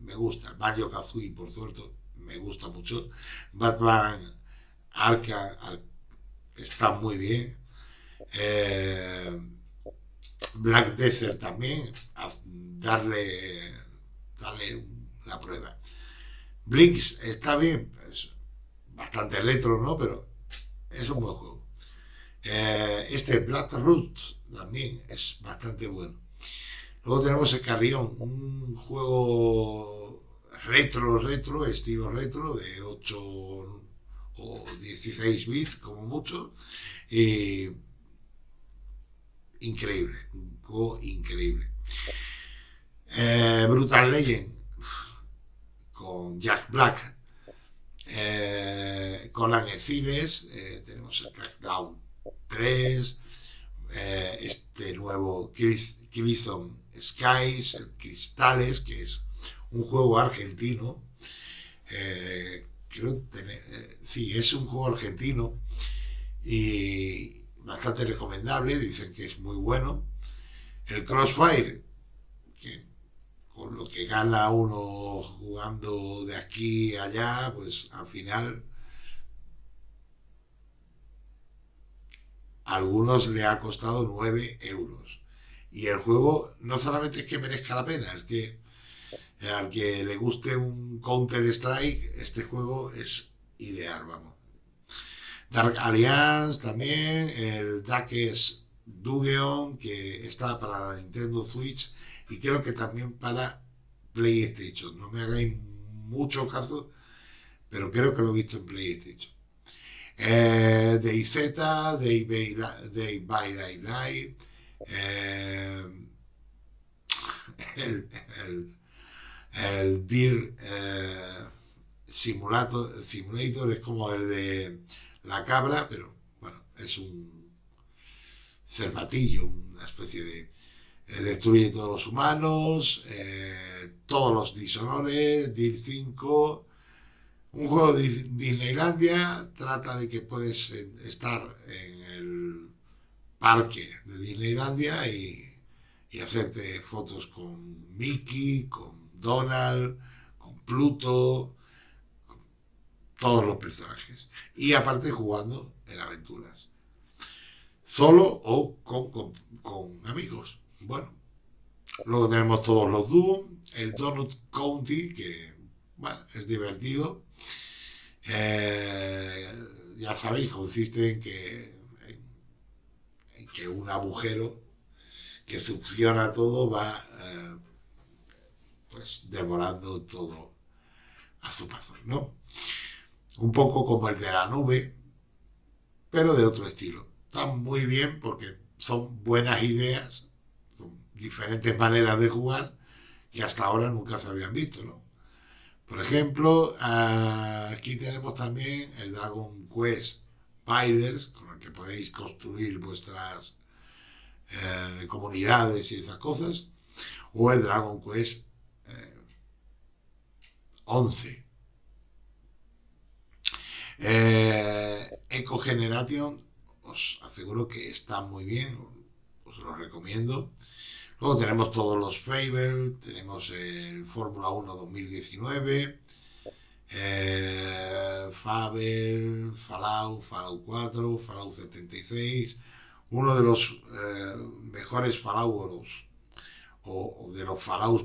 me gustan. Banjo Kazooie, por suerte, me gusta mucho. Batman Arca está muy bien. Eh, Black Desert también, darle, darle la prueba. Blinks está bien, es bastante retro, ¿no? Pero es un buen juego. Eh, este Black Roots también es bastante bueno. Luego tenemos el Carrión, un juego retro, retro, estilo retro, de 8 o 16 bits como mucho. increíble, un juego increíble. Eh, Brutal Legend con Jack Black, eh, con Cines, eh, tenemos el Crackdown 3, eh, este nuevo Crimson Skies, el Cristales, que es un juego argentino, eh, creo tener, sí, es un juego argentino y bastante recomendable, dicen que es muy bueno. El Crossfire, que con lo que gana uno jugando de aquí a allá, pues al final a algunos le ha costado 9 euros. Y el juego no solamente es que merezca la pena, es que al que le guste un Counter Strike, este juego es ideal, vamos. Dark Alliance también, el Darkest Dugeon, que está para la Nintendo Switch y creo que también para PlayStation. No me hagáis mucho caso, pero creo que lo he visto en PlayStation. Eh, DayZ, Day by Daylight, eh, el, el, el Deal eh, Simulator, es como el de la cabra, pero bueno, es un cervatillo, una especie de eh, destruye todos los humanos, eh, todos los Dishonored, DIR 5. Un juego de Disneylandia trata de que puedes eh, estar en parque de Disneylandia y, y hacerte fotos con Mickey, con Donald, con Pluto, con todos los personajes. Y aparte jugando en aventuras. Solo o con, con, amigos. Bueno, luego tenemos todos los Doom, el Donut County, que bueno, es divertido. Eh, ya sabéis, consiste en que, que un agujero que succiona todo va eh, pues devorando todo a su paso, ¿no? Un poco como el de la nube, pero de otro estilo. Está muy bien porque son buenas ideas diferentes maneras de jugar que hasta ahora nunca se habían visto, ¿no? Por ejemplo, aquí tenemos también el Dragon Quest Spiders, que podéis construir vuestras eh, comunidades y esas cosas, o el Dragon Quest 11. Eh, eh, Eco Generation, os aseguro que está muy bien, os lo recomiendo. Luego tenemos todos los Fable, tenemos el Fórmula 1 2019, eh, Fable, Fallout, Fallout 4, Fallout 76, uno de los eh, mejores Fallout o, de los Fallouts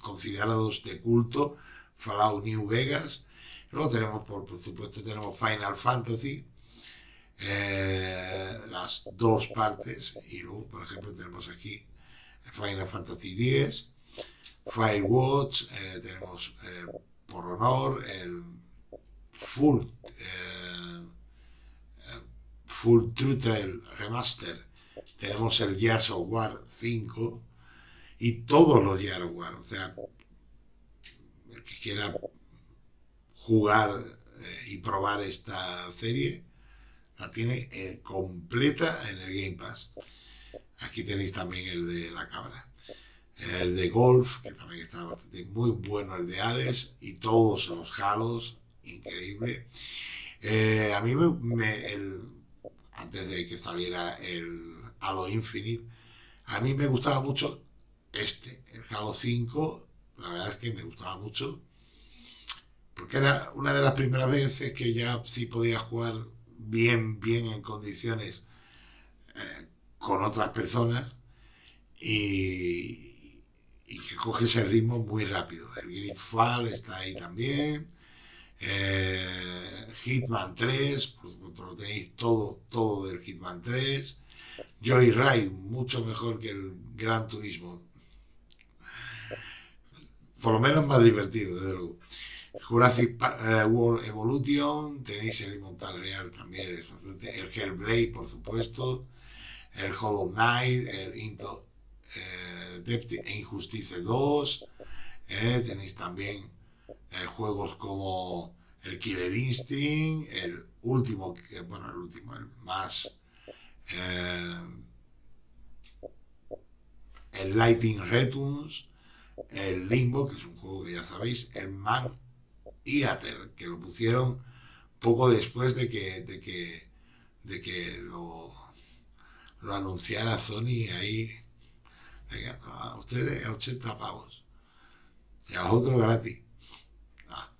considerados de culto, Fallout New Vegas. Luego tenemos, por, supuesto, tenemos Final Fantasy, eh, las dos partes, y luego, por ejemplo, tenemos aquí Final Fantasy X, Firewatch, eh, tenemos por honor el Full, Full Truth Remaster, tenemos el Gears of War 5 y todos los Gears of War, o sea, el que quiera jugar eh, y probar esta serie, la tiene eh, completa en el Game Pass. Aquí tenéis también el de la cabra. El de golf, que también está bastante muy bueno, el de Hades, y todos los halos, increíble. Eh, a mí me, el, antes de que saliera el Halo Infinite, a mí me gustaba mucho este, el Halo 5, la verdad es que me gustaba mucho porque era una de las primeras veces que ya sí podía jugar bien, bien en condiciones eh, con otras personas y, que coge ese ritmo muy rápido. El Gridfall está ahí también. Eh, Hitman 3, por supuesto lo tenéis todo, todo del Hitman 3. Joyride, mucho mejor que el Gran Turismo. Por lo menos más divertido, desde luego. Jurassic eh, World Evolution, tenéis el Immortal Real también, el Hellblade, por supuesto, el Hollow Knight, el Into eh, Depth e Injustice 2, eh, tenéis también juegos como el Killer Instinct, el último, bueno, el último, el más, el Lighting Returns, el Limbo, que es un juego que ya sabéis, el Man Eater, que lo pusieron poco después de que, de que, de que lo, lo anunciara Sony ahí. A ustedes a 80 pavos. Y a los otros gratis. Ah.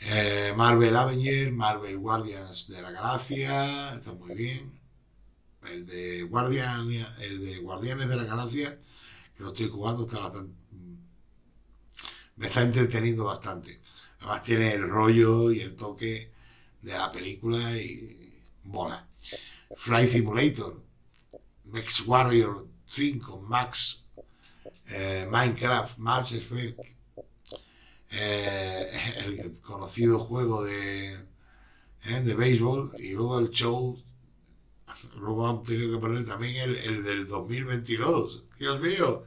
Eh, Marvel Avenger, Marvel Guardians de la Galaxia, está muy bien. El de, Guardian, el de Guardianes de la Galaxia, que lo estoy jugando, está bastante, me está entreteniendo bastante. Además tiene el rollo y el toque de la película y bola. Fly Simulator, Max Warrior 5, Max, eh, Minecraft, Max Effect, eh, el conocido juego de, eh, de béisbol y luego el show, luego han tenido que poner también el, el del 2022. Dios mío,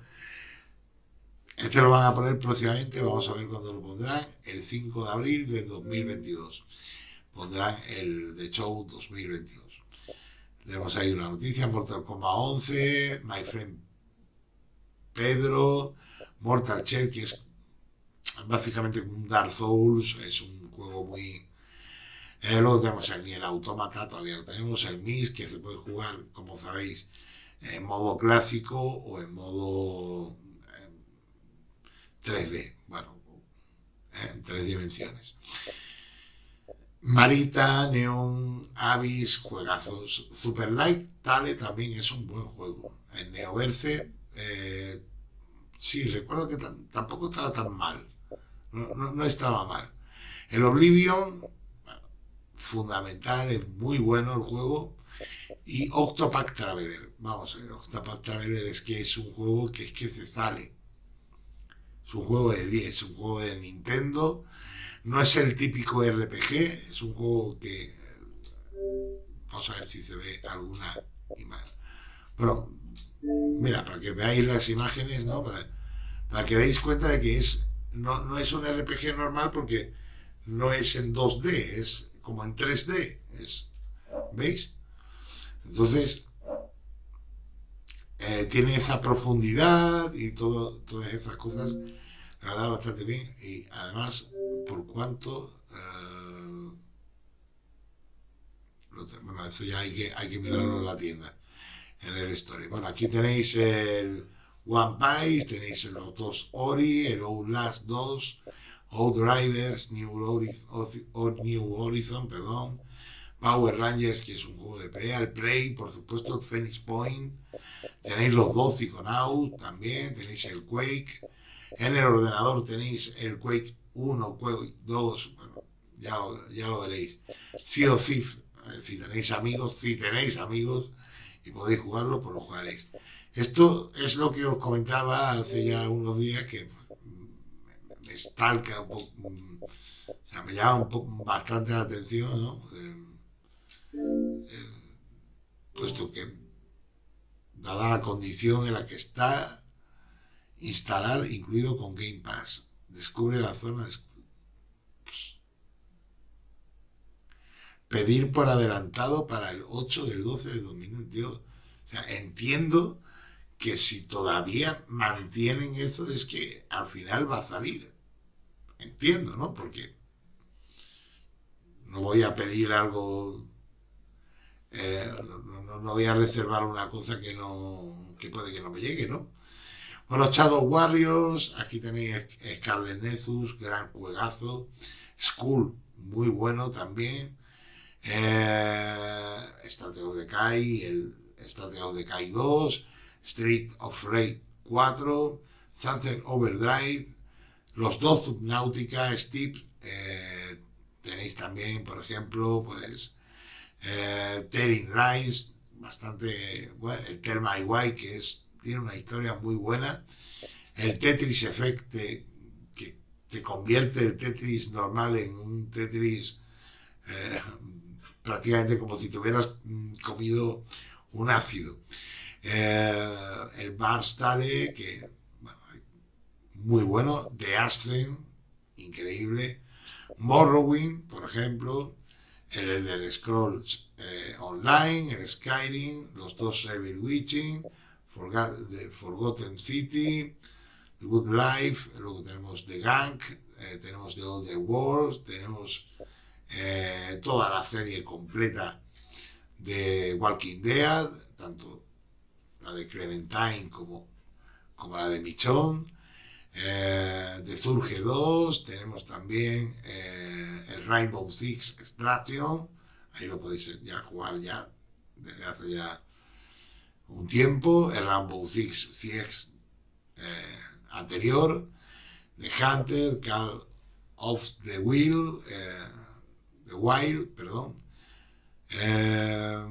este lo van a poner próximamente, vamos a ver cuándo lo pondrán, el 5 de abril de 2022. Pondrán el de Show 2022. Tenemos ahí una noticia, Mortal Kombat 11, My Friend Pedro, Mortal Shell, que es básicamente un Dark Souls, es un juego muy... Eh, luego tenemos el Nier Automata, todavía lo tenemos, el MIS, que se puede jugar, como sabéis, en modo clásico o en modo 3D, bueno, en tres dimensiones. Marita, Neon, Abyss, juegazos. Super Light Tale también es un buen juego. En Neoverse, eh, sí, recuerdo que tampoco estaba tan mal. No, estaba mal. El Oblivion, fundamental, es muy bueno el juego. Y Octopack Traveler, vamos a Octopack Traveler es que es un juego que es que se sale es un juego de 10, es un juego de Nintendo. No es el típico RPG, es un juego que... Vamos a ver si se ve alguna imagen. Bueno, mira, para que veáis las imágenes, ¿no? Para, para que deis cuenta de que es no, no es un RPG normal porque no es en 2D, es como en 3D. Es, ¿Veis? Entonces, eh, tiene esa profundidad y todo, todas esas cosas bastante bien y además por cuanto eh, bueno eso ya hay que, hay que mirarlo en la tienda en el story. Bueno aquí tenéis el One Piece tenéis los dos Ori el Outlast 2 Outriders New Horizon, New Horizon perdón Power Rangers, que es un juego de pelea, el Prey, por supuesto, el Phoenix Point, tenéis los dos Psychonauts también, tenéis el Quake, en el ordenador tenéis el Quake 1, Quake 2, bueno, ya lo, ya lo veréis. Sí o sí, si tenéis amigos, si tenéis amigos y podéis jugarlo, pues lo jugaréis. Esto es lo que os comentaba hace ya unos días que me stalka un poco, o sea, me llama un poco, bastante la atención, ¿no? Eh, eh, puesto que, dada la condición en la que está, instalar incluido con Game Pass. Descubre la zona de pedir por adelantado para el 8 del 12 del 2022. O sea, entiendo que si todavía mantienen eso es que al final va a salir. Entiendo, ¿no? Porque no voy a pedir algo, eh, no, voy a reservar una cosa que no, que puede que no me llegue, ¿no? Bueno, Shadow Warriors, aquí tenéis Scarlet Nexus, gran juegazo, School, muy bueno también, eh, State of Decay, el State of Decay 2, Street of Rage 4, Sunset Overdrive, los dos Subnautica, Steve, eh, tenéis también, por ejemplo, pues, eh, Telling Lies, bastante, bueno, el Tell My Why, que es, tiene una historia muy buena, el Tetris Effect, que te convierte el Tetris normal en un Tetris eh, prácticamente como si tuvieras mm, comido un ácido. Eh, el Bar Stale, que muy bueno, The Ascent, increíble, Morrowind, por ejemplo, el Elder Scrolls eh, Online, el Skyrim, los dos Evil Witching, Forgotten City, The Good Life, luego tenemos The Gang, eh, tenemos The Old World, tenemos eh, toda la serie completa de Walking Dead, tanto la de Clementine como, como la de Michonne, eh, Surge 2, tenemos también eh, el Rainbow Six Extraction, ahí lo podéis ya jugar ya desde hace ya un tiempo, el Rainbow Six CX anterior, de Hunter, Call of the Wheel, Wild, perdón. Eh,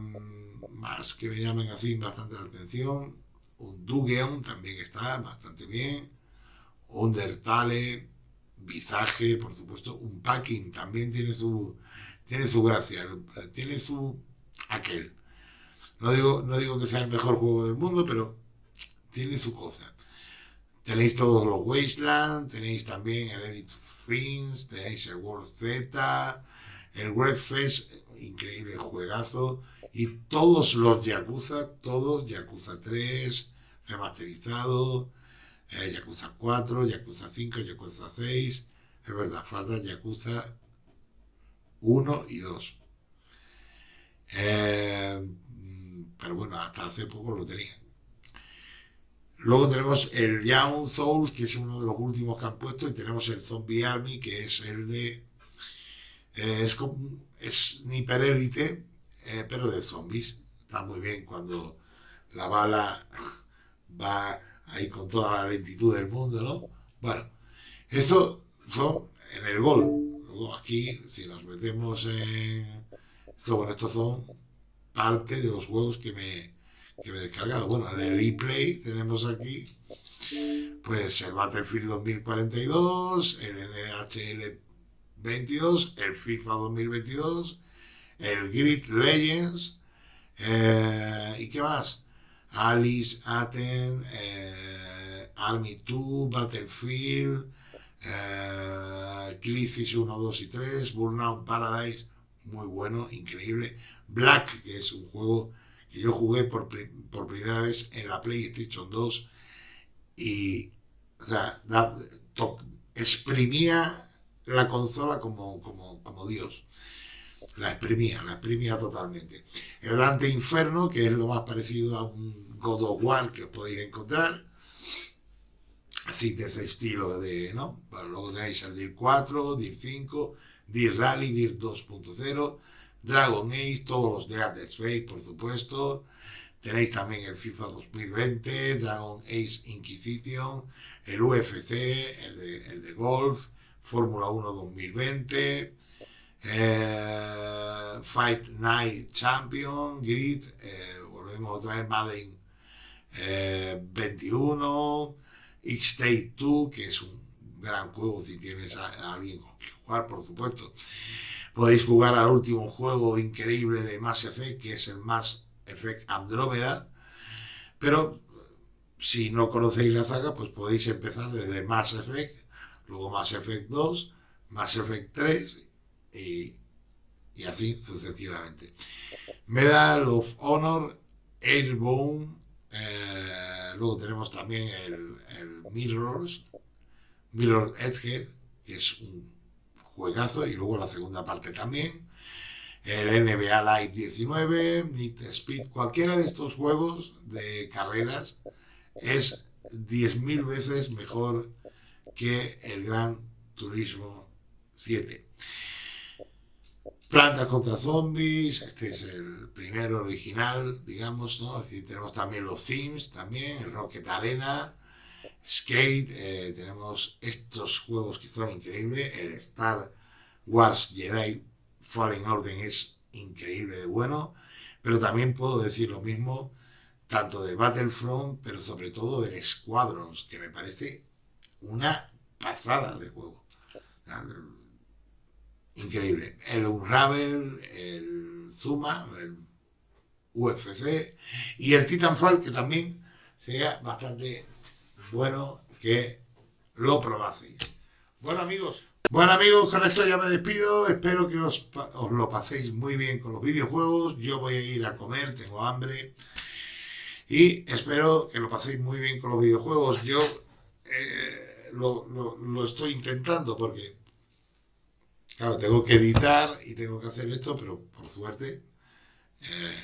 más que me llamen así bastante la atención. Un Dugeon también está bastante bien. Undertale, Visaje, por supuesto. Un Packing también tiene su, tiene su gracia, tiene su aquel. No digo, no digo que sea el mejor juego del mundo, pero tiene su cosa. Tenéis todos los Wasteland, tenéis también el Edit Things, tenéis el World Z, el Wreckfest, increíble juegazo. Y todos los Yakuza, todos, Yakuza 3, remasterizado, eh, Yakuza 4, Yakuza 5, Yakuza 6. Es verdad, falta Yakuza 1 y 2. Eh, pero bueno, hasta hace poco lo tenía. Luego tenemos el Young Souls, que es uno de los últimos que han puesto, y tenemos el Zombie Army, que es el de eh, es como es eh, pero de zombies. Está muy bien cuando la bala va ahí con toda la lentitud del mundo, ¿no? Bueno, eso son en el gol. Luego aquí, si nos metemos en... Esto, estos son parte de los juegos que me, que me he descargado. Bueno, en el replay tenemos aquí pues el Battlefield 2042, el NHL 22, el FIFA 2022, el Grid Legends, eh, ¿y qué más? Alice, Aten, eh, Army 2, Battlefield, eh, Crisis 1, 2 y 3, Burnout Paradise, muy bueno, increíble. Black, que es un juego que yo jugué por, por primera vez en la PlayStation 2 y, o sea, exprimía la consola como, como, como Dios. La exprimía, la exprimía totalmente. El Dante Inferno, que es lo más parecido a un God of War que os podéis encontrar. Así de ese estilo de, ¿no? luego tenéis el DIR 4, DIR 5, DIR Rally, DIR 2.0, Dragon Age, todos los de Atex Space, por supuesto. Tenéis también el FIFA 2020, Dragon Age Inquisition, el UFC, el de, Golf, Fórmula 1 2020, eh, Fight Night Champion, Grid, eh, volvemos otra vez Madden 21, X-State 2, que es un gran juego si tienes a, alguien con quien jugar, por supuesto. Podéis jugar al último juego increíble de Mass Effect, que es el Mass Effect Andrómeda, pero si no conocéis la saga, pues podéis empezar desde Mass Effect, luego Mass Effect 2, Mass Effect 3 y, así sucesivamente. Medal of Honor, Airborne, eh, luego tenemos también el, el Mirrors, Mirror Edge, que es un y luego la segunda parte también. El NBA Live 19, Need Speed, cualquiera de estos juegos de carreras es 10.000 veces mejor que el Gran Turismo 7. Plantas contra zombies, este es el primero original, digamos, ¿no? tenemos también los Sims, también, el Rocket Arena, Skate, eh, tenemos estos juegos que son increíbles, el Star Wars Jedi Fallen Order es increíble de bueno, pero también puedo decir lo mismo tanto de Battlefront, pero sobre todo del Squadrons, que me parece una pasada de juego. Increíble. El Unravel, el Zuma, el UFC y el Titanfall, que también sería bastante bueno que lo probaseis. Bueno amigos, bueno amigos, con esto ya me despido, espero que os, lo paséis muy bien con los videojuegos, yo voy a ir a comer, tengo hambre y espero que lo paséis muy bien con los videojuegos. Yo eh, lo, estoy intentando porque, claro, tengo que editar y tengo que hacer esto, pero por suerte eh,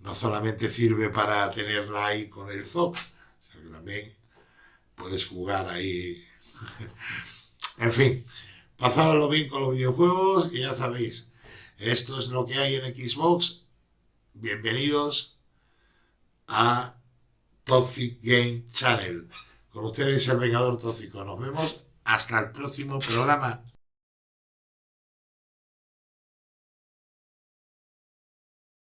no solamente sirve para tenerla ahí con el ZOP, sino que también puedes jugar ahí. en fin, pasadlo bien con los videojuegos y ya sabéis, esto es lo que hay en Xbox. Bienvenidos a Toxic Game Channel. Con ustedes el Vengador Tóxico. Nos vemos hasta el próximo programa.